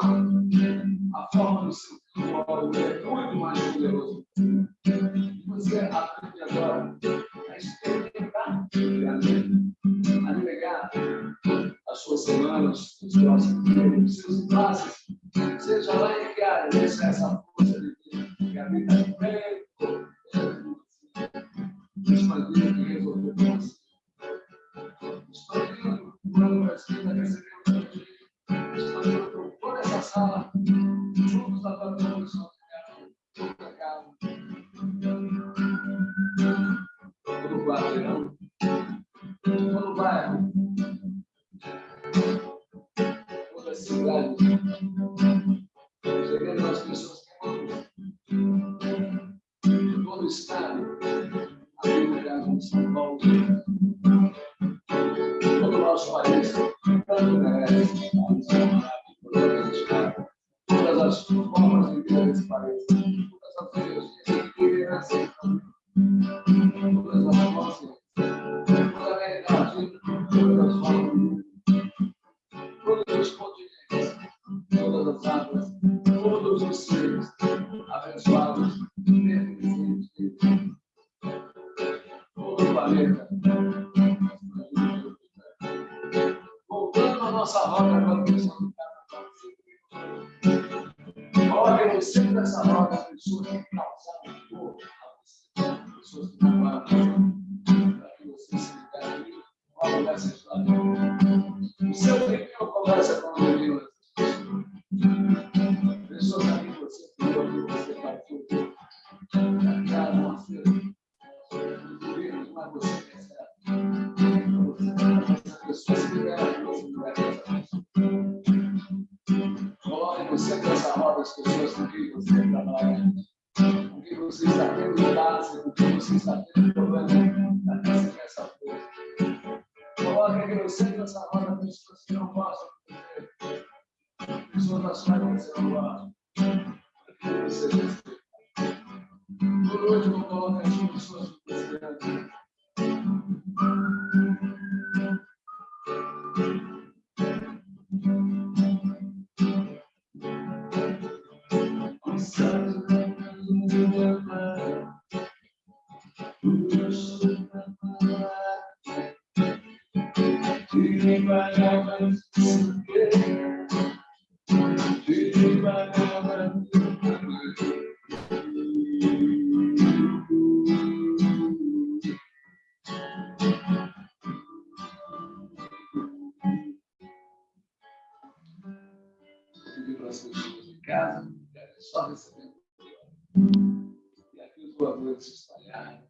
que os voadores se espalharam.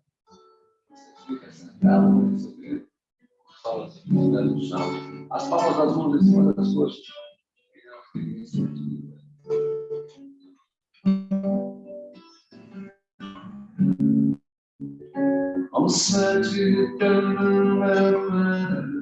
Você fica sentado, para receber as palmas no chão. As palmas das mãos em cima das suas. É uma experiência antiga. Om Sanjitana Namah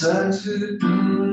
Om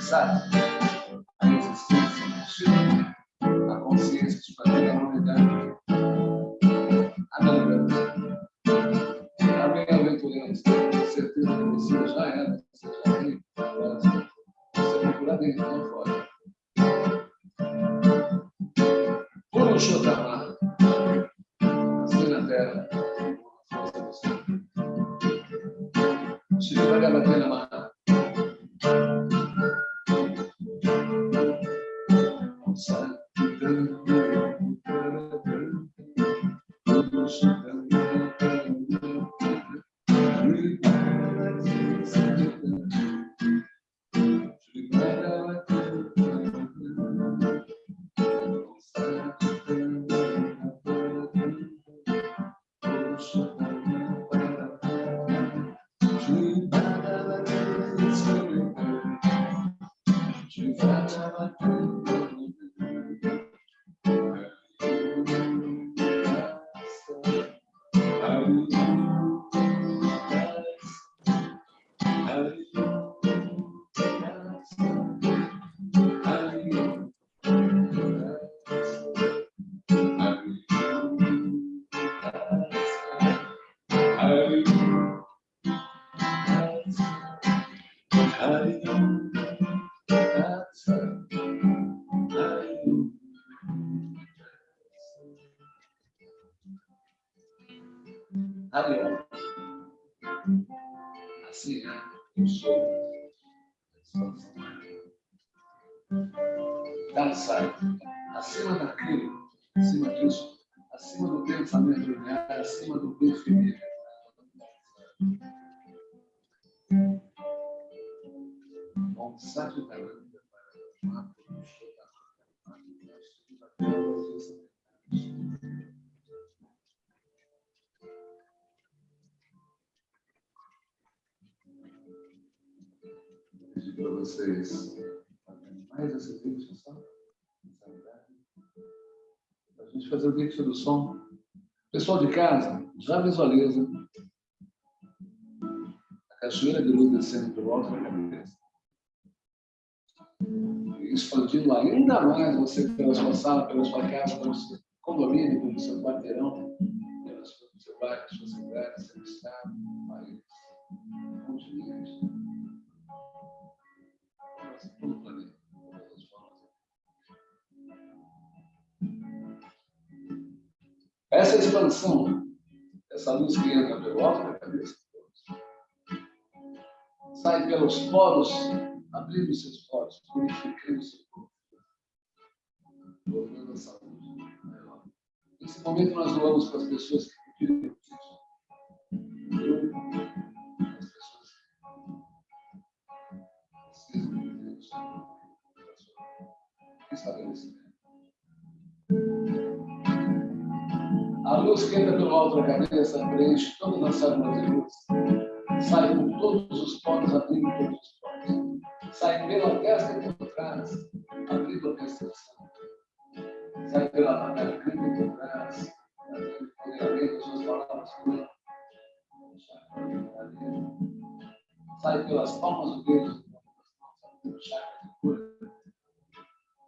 Sabe? A Dançar. Acima daquilo, acima disso, acima do pensamento linear, acima do definir. Bom, sabe pedir para vocês mais esse vídeo? A gente fazer o vídeo do som. Pessoal de casa, já visualiza a cachoeira de luz descendo por volta da cabeça. Expandindo ainda mais você pela sua sala, pela sua casa, pela sua... condomínio, pelo seu quarteirão, pelo seu, seu bairro, sua cidade, seu estado, país, continente. Essa expansão, essa luz que entra pelo alto da cabeça, sai pelos poros, abrindo seus poros, purificando seu corpo, tornando a saúde maior. Nesse momento, nós doamos para as pessoas que pediram isso. Eu, as pessoas que precisam de Deus, estabelecimento. A luz que entra pelo alto da cabeça preenche todas as células de luz sai por todos os poros, abrindo todos os poros. Sai pela testa e por trás, abrindo a percepção. Sai pela garganta e por trás, abrindo as suas palavras. Sai pelas palmas do dedo, abrindo o chakra de cura.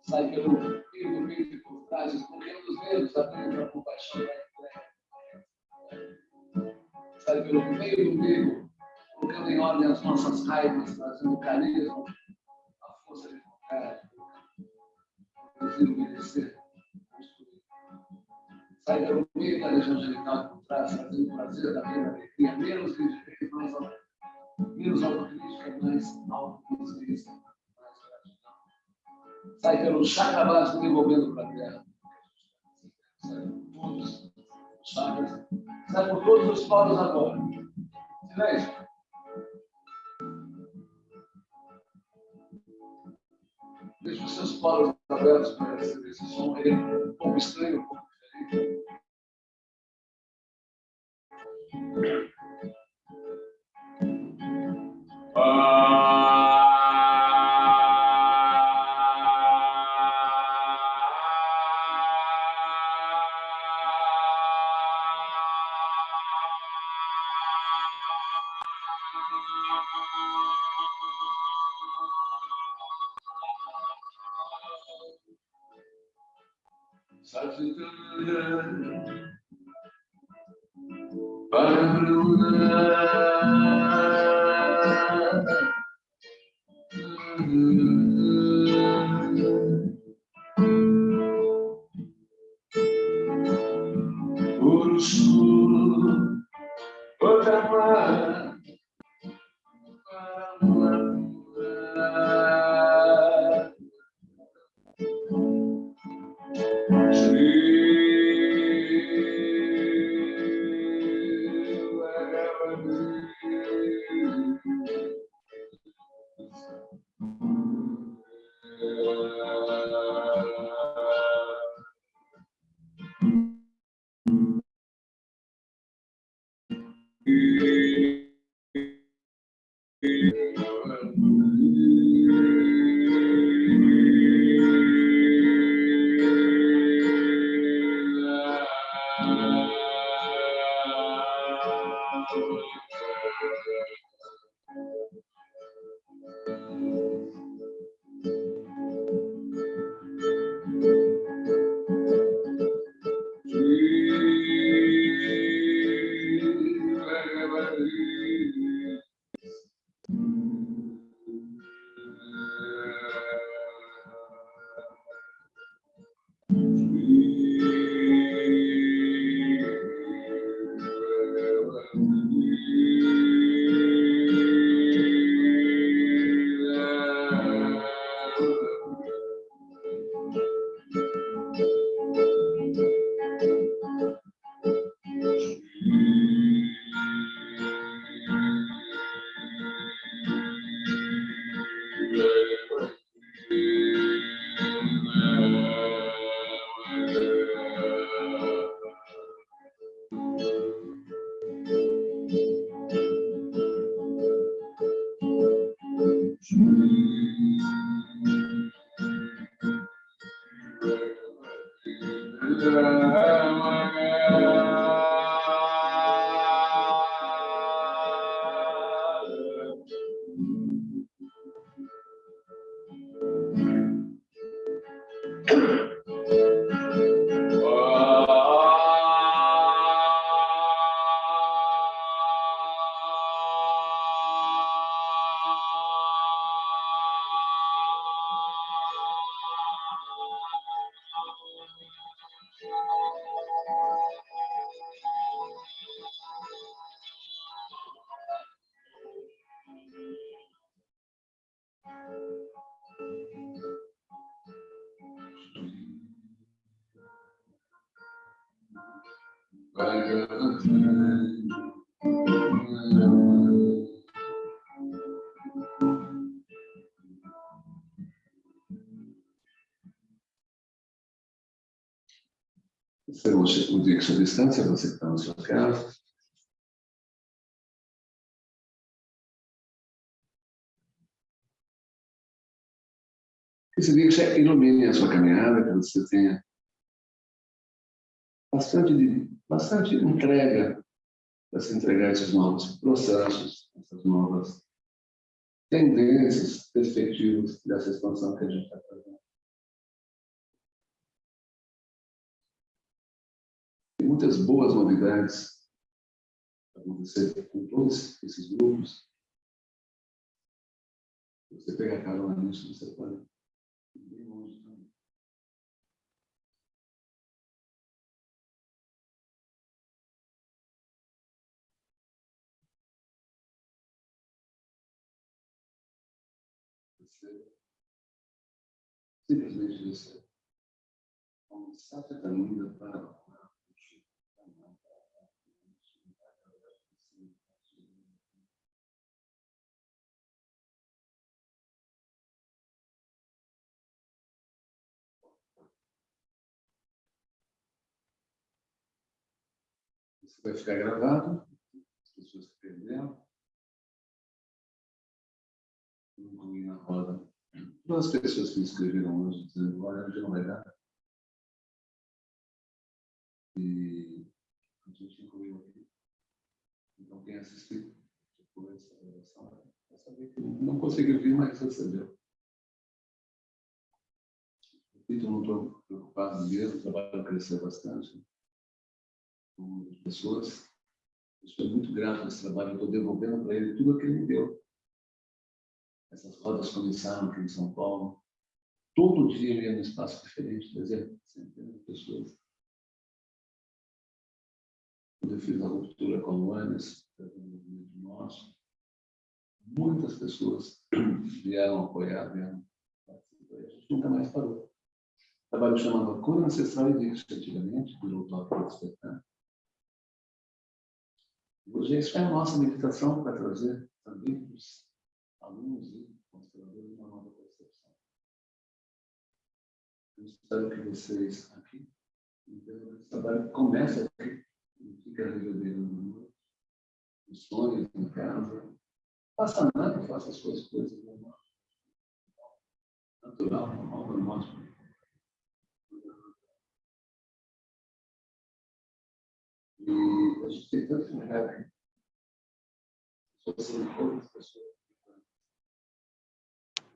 Sai pelo meio do por trás, escondendo os dedos, abrindo a compaixão pelo meio do umbigo, colocando em ordem as nossas raivas, trazendo carisma, a força de vontade, fazer obedecer. Sai pelo meio da região genital por trás, trazendo prazer da vida, alegria, menos rigidez, mais menos autocrítica, mais autoconsciência, mais gratidão. Sai pelo chakra básico devolvendo para a terra. Sai por todos os chakras, sai por todos os poros agora. nice distância, você que está sua casa. Que esse já ilumine a sua caminhada, que você tenha bastante, bastante entrega para se entregar a esses novos processos, essas novas tendências, perspectivas dessa expansão que a gente está fazendo. Muitas boas novidades acontecer com todos esses grupos. Você pegar carona nisso, você pode ir bem longe também. Você simplesmente você a caminhada para Isso vai ficar gravado, as pessoas que perderam. Incluir na roda. Todas as pessoas que me escreveram hoje dizendo, olha, hoje não vai dar. E a gente incluiu aqui. Então, quem assistiu depois gravação vai saber que não conseguiu vir, mas recebeu. Repito, não estou preocupado mesmo, o trabalho cresceu bastante as pessoas. Eu estou muito grato por esse trabalho, estou devolvendo para ele tudo o que ele me deu. Essas rodas começaram aqui em São Paulo. Todo dia ele ia num espaço diferente, trazia centenas de pessoas. Quando eu fiz a ruptura com a Luanes, movimento nosso, muitas pessoas vieram apoiar, vieram participar. A gente nunca mais parou. O trabalho chamava Cura Ancestral existe antigamente, virou toque de despertar. Hoje, isso é a nossa meditação para trazer também para os alunos e consteladores uma nova percepção. Eu espero que vocês aqui que esse trabalho começa aqui, não fica reverberando noite, nos sonhos, em casa. Faça nada, faça as suas coisas normal. Natural, normal, normal. E a gente tem tanto lugar aqui.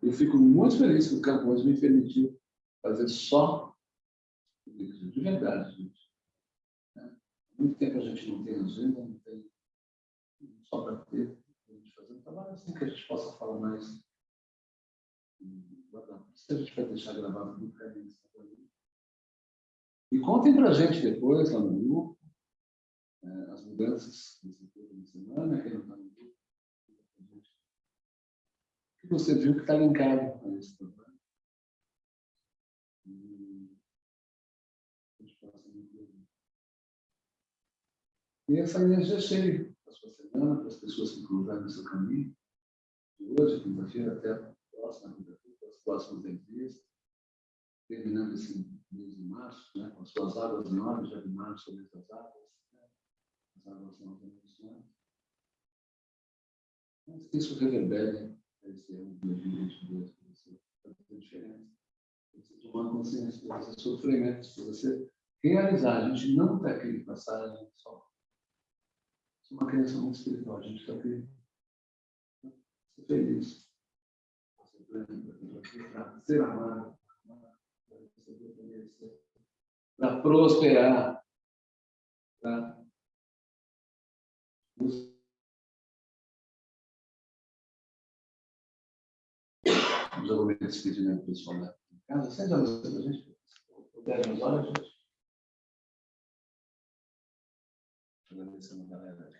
Eu fico muito feliz que o Camões me permitiu fazer só de verdade, gente. Há muito tempo a gente não tem agenda, não tem só para ter, a gente fazer um trabalho assim que a gente possa falar mais. Se a gente vai deixar gravado no caminho. E contem para a gente depois, lá no grupo, é, as mudanças tempo de semana, quem não está no grupo. O que você viu que está linkado a esse trabalho? E essa energia cheia para a sua semana, para as pessoas que cruzaram no seu caminho, de hoje, quinta-feira, até a próxima quinta-feira, as próximas entrevistas, terminando esse mês de março, né, com as suas águas menores, já de março sobre essas águas, as águas não condicionadas. Mas que isso reverbere esse ano de 2022 para você fazer diferença. Você tomar consciência desses sofrimentos, para você realizar. A gente não está aqui de passagem só. Isso é uma criança muito espiritual. A gente está aqui para ser feliz. Para ser amado. Para prosperar. Para Vamos agora despedir o pessoal da casa. Sente a luz para a gente. Dez umas horas, gente. Agradecendo a galera.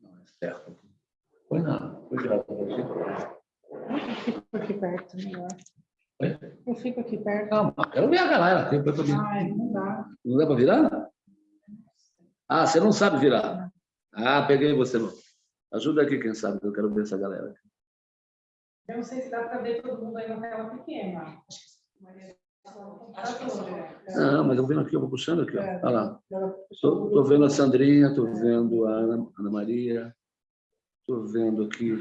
Não, é certo. Foi nada. Foi grato para você. Eu fico aqui perto, melhor. Oi? Eu fico aqui perto. Calma, quero ver a galera. Tem para Ai, não dá. Não dá para virar? Ah, você não sabe virar. Ah, peguei você. não. Ajuda aqui, quem sabe, que eu quero ver essa galera. Eu não sei se dá para ver todo mundo aí na tela pequena. Acho que sim. Não, mas eu vendo aqui, eu vou puxando aqui. ó. Olha lá. Estou vendo a Sandrinha, estou vendo a Ana, Ana Maria, estou vendo aqui.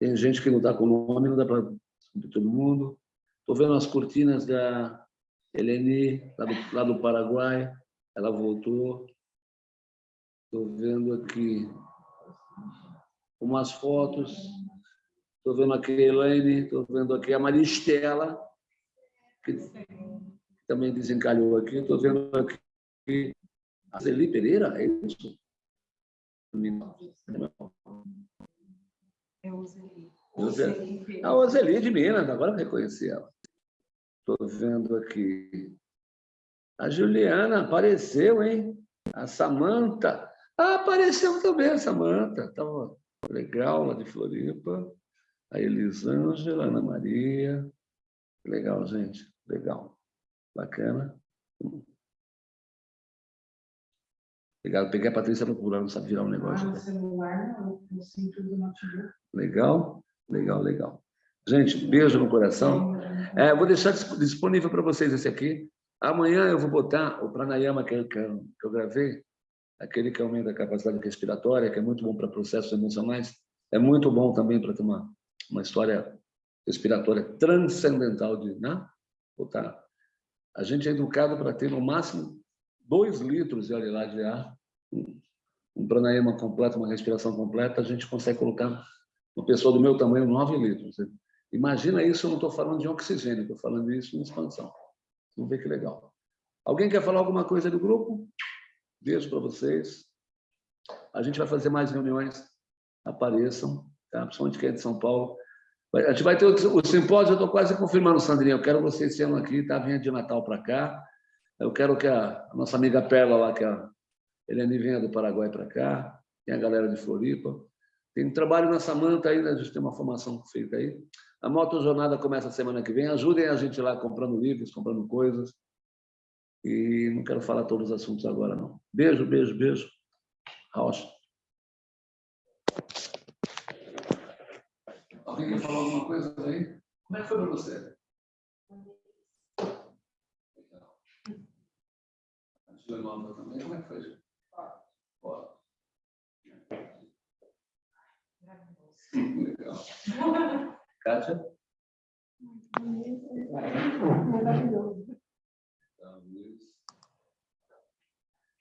Tem gente que não está com nome, não dá para descobrir todo mundo. Estou vendo as cortinas da Eleni, lá do, lá do Paraguai. Ela voltou. Estou vendo aqui umas fotos. Estou vendo aqui a Elaine, estou vendo aqui a Maristela, que também desencalhou aqui. Estou vendo aqui a Zeli Pereira, é isso? Eu usei. Usei. A Ozeli de Minas, agora eu reconheci ela. Estou vendo aqui. A Juliana apareceu, hein? A Samanta. Ah, apareceu também a Samanta. Estava legal lá de Floripa. A Elisângela, Ana Maria. Legal, gente. Legal. Bacana. Obrigado. Peguei a Patrícia procurando, não sabe virar um Ah, negócio. no celular, no do notebook. Legal, legal, legal. Gente, beijo no coração. É, vou deixar dis- disponível para vocês esse aqui. Amanhã eu vou botar o pranayama eu- que eu gravei, aquele que aumenta a capacidade respiratória, que é muito bom para processos emocionais, é muito bom também para ter uma, uma história respiratória transcendental de, né? Botar. A gente é educado para ter no máximo dois litros de lá de ar, um- pranayama completo, uma respiração completa, a gente consegue colocar uma pessoa do meu tamanho, 9 litros. Imagina isso, eu não estou falando de oxigênio, estou falando isso em expansão. Vamos ver que legal. Alguém quer falar alguma coisa do grupo? Beijo para vocês. A gente vai fazer mais reuniões. Apareçam, tá? principalmente quem é de São Paulo. A gente vai ter o, simpósio, eu estou quase confirmando, Sandrinha. Eu quero vocês ano aqui, tá? Venha de Natal para cá. Eu quero que a, nossa amiga Perla lá, que é a Eliane venha do Paraguai para cá. Tem a galera de Floripa. Tem trabalho na Samanta ainda, a gente tem uma formação feita aí. A Moto Jornada começa semana que vem. Ajudem a gente lá comprando livros, comprando coisas. E não quero falar todos os assuntos agora, não. Beijo, beijo, beijo. Rocha. Alguém quer falar alguma coisa aí? Como é que foi para você? Legal. A Júlia Nova também, como é que foi? Ó. Legal. (laughs) Kátia? Maravilhoso. Tá, Luiz.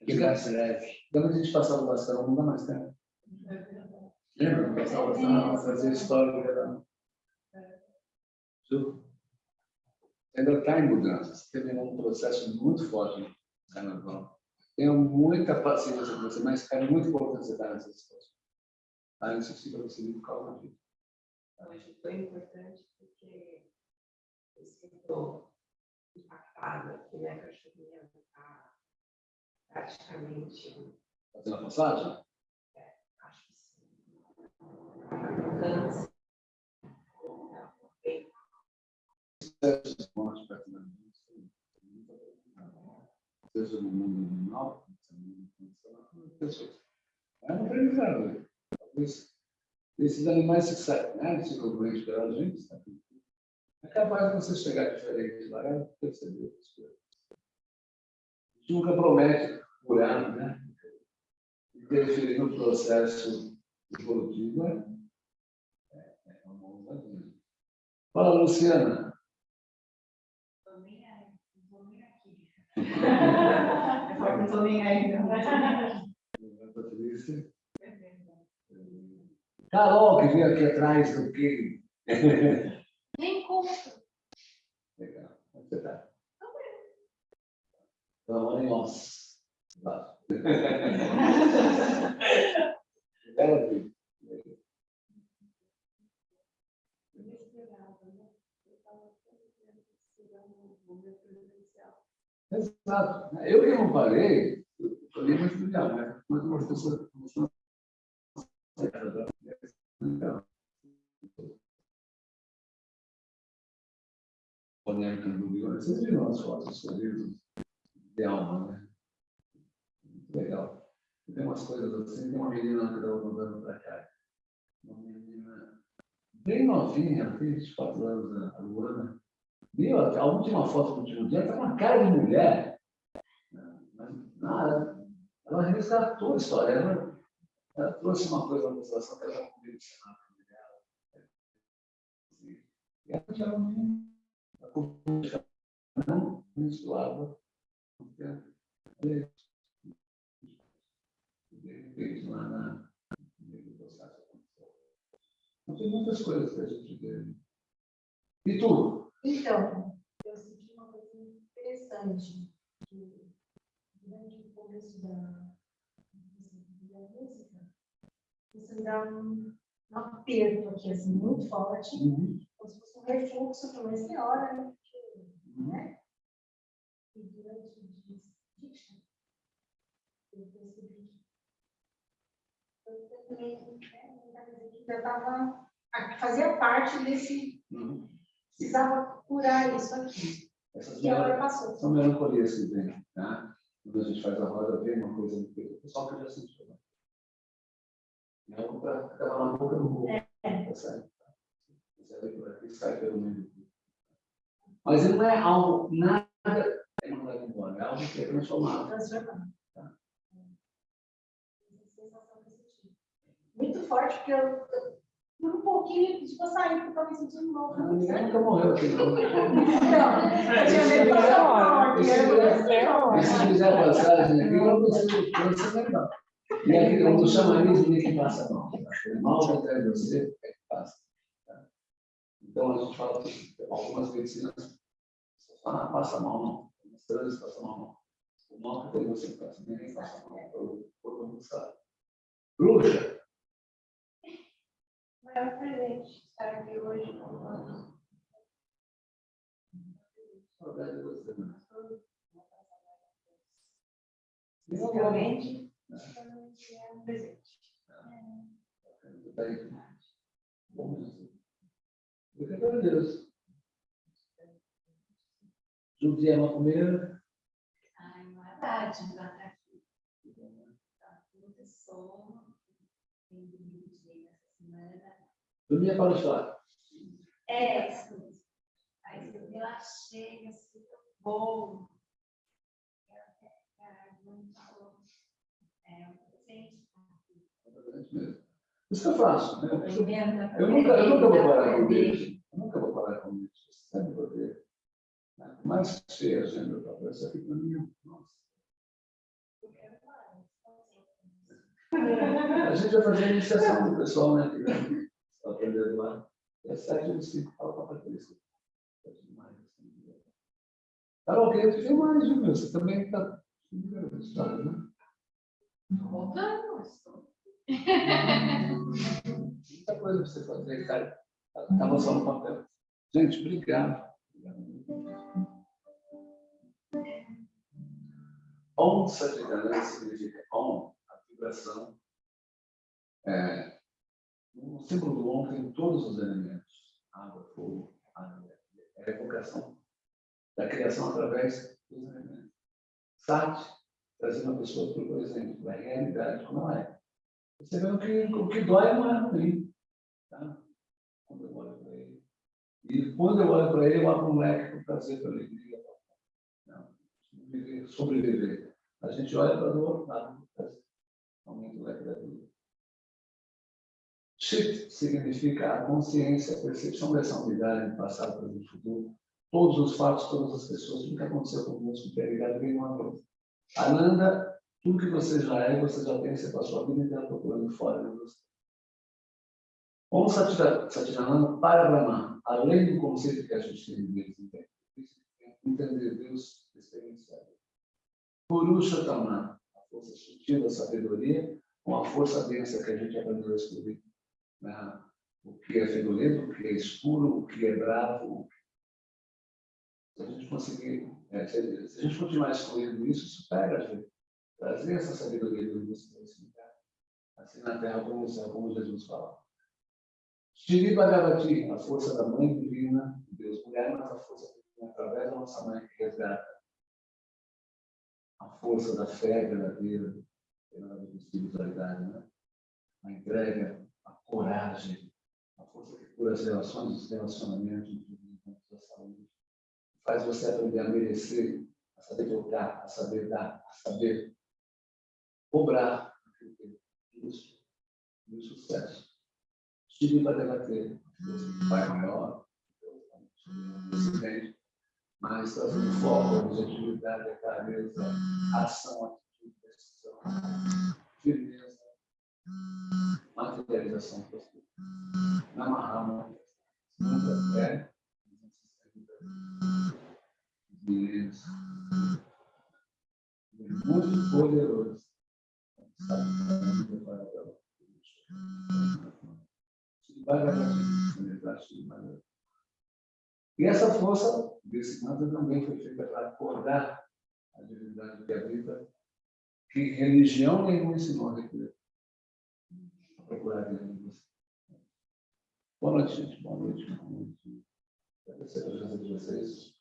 Ficasse leve. Quando a gente passava o bastão, não dá mais tempo. Lembra? Passava o bastão, fazia história. Era... Ju, Ainda está em mudança. Você teve um processo muito forte no carnaval. Tenha muita paciência com você, mas é muito importante você estar nessa situação. Tá? Isso fica você muito calma aqui. Hoje foi importante porque eu sinto impactada que minha cachorrinha está praticamente, Fazendo a passagem? acho que sim, câncer. Morte gente, seja no mundo animal. É um aprendizado. Talvez esses animais se sabem, né? Ficam doentes pela gente, sabe? É capaz de você chegar diferente lá e perceber as coisas. A gente nunca promete curar, né? Interferir no processo evolutivo? É, é uma ousadia. Fala, Luciana. Eu não tô nem (laughs) aí, não. Patrícia. Carol, que veio aqui atrás do que. Nem conta. Legal. Como você está? Tamanho, nossa. Exato. Eu que não parei, eu falei muito né? Mas uma pessoa começou polêmica do Vigor. Vocês viram as fotos de alma, né? Legal. Tem umas coisas assim, tem uma menina que estava mandando para cá. Uma menina bem novinha, 24 anos, a Luana. Viu? A última foto do último dia está uma cara de mulher. Mas nada. Ela resgatou a história. Ela, ela trouxe uma coisa na situação que ela não podia ensinar dela. E ela já não menstruava. De repente, lá na. Então, tem muitas coisas que a gente vê. E tu? Então, eu senti uma coisa interessante. que Durante o começo da, da música, você me dá um, um aperto aqui, assim, muito forte, como se fosse um refluxo para uma senhora, né? Porque, né? E durante o diction, eu percebi também, né, fazia parte desse, Uhum. precisava curar isso aqui. Essas E agora passou. são melancolias que vem, tá? Quando a gente faz a roda, vem uma coisa peito, o pessoal que já sentiu. Né? Algo para acabar na boca do mundo. É. Tá certo? Você vê por aqui, sai pelo meio. Mas não é algo, nada é mandado embora, é algo que é transformado. transformar. Tá. Essa sensação que eu senti. Muito forte, porque eu, por um pouquinho, tipo, eu saí, porque eu estava me sentindo mal. Ah, Ninguém nunca morreu aqui, não. (laughs) Não, eu tinha medo de passar mal não não. E se fizer a passagem aqui, eu não vai dar. E aqui, quando chamanismo, ninguém que passa mal. O mal que atrás de você é que passa. tá? Então, a gente fala que algumas medicinas ah, passa mal, não. Algumas coisas passa mal, não. O mal que tem você passa, ninguém passa mal. O corpo não sabe. Bruxa, Maior presente estar aqui hoje com saudade de você, né? Realmente, é um presente. Obrigado a Deus. Judia é maconheira. Ai, não é verdade, não tá aqui. Tá muita sono. Tem dormido direito essa semana. Dormia para o chá. É, isso mesmo. Aí você relaxei, assim, bom. É, muito bom. É um presente. Isso que eu faço. né? Eu nunca, eu nunca vou parar com isso. Eu nunca vou parar com isso. Sempre vou ter. Mais cheia a agenda ver isso aqui para mim. Nossa. A gente vai fazer a iniciação do pessoal, né? E às sete eu disse, fala para a Patrícia. Carol, queria te ver mais, viu, meu? Você também está. né? Voltamos. Muita coisa pra você fazer, cara. Estava só no papel. Gente, obrigado. Om Satchidananda significa Om, a vibração. É, o símbolo do Om tem todos os elementos. Água, fogo, água. É a evocação da criação através dos elementos. Sat, trazer uma pessoa o exemplo, a realidade como ela é. Você vê o que, o que dói não é ruim. Tá? Quando eu olho para ele. E quando eu olho para ele, eu abro um leque para trazer para alegria. Não, viver, sobreviver. A gente olha para o outro lado, aumenta o leque da vida. Chit significa a consciência, a percepção dessa unidade do passado, presente e futuro. Todos os fatos, todas as pessoas, tudo que aconteceu conosco, é ligado bem uma coisa. Ananda, tudo que você já é, você já tem, você passou a vida inteira procurando fora de você. Om Satchita- Satchidananda para Brahma, além do conceito que a gente tem de Deus, entende? entender Deus experienciado. Purushottama, a força sutil da sabedoria, com a força densa que a gente aprendeu a escrever. Né? O que é fedorento, o que é escuro, o que é bravo. Se a gente conseguir, é, se a se a gente continuar excluindo isso, isso pega a gente. trazer essa sabedoria de Deus para esse lugar, assim na terra como como Jesus fala. Shri Bhagavati, a força da mãe divina, de Deus mulher, mas a força divina através da nossa mãe que resgata a força da fé verdadeira, pela espiritualidade, né? a entrega, coragem, a força que cura as relações, os relacionamentos, a saúde, faz você aprender a merecer, a saber tocar, a saber dar, a saber cobrar aquilo que é e o sucesso. Estive para debater, o pai maior, presidente, mas trazendo foco, objetividade, clareza, ação, atitude, decisão, firmeza, materialização possível. Namahama, muita fé, isso. Muito poderoso. E essa força desse manto também foi feita para acordar a divindade que habita, que religião nenhuma ensinou a recolher. Procurar Deus. Boa noite, gente. Boa noite. Boa noite. Agradecer a presença de vocês.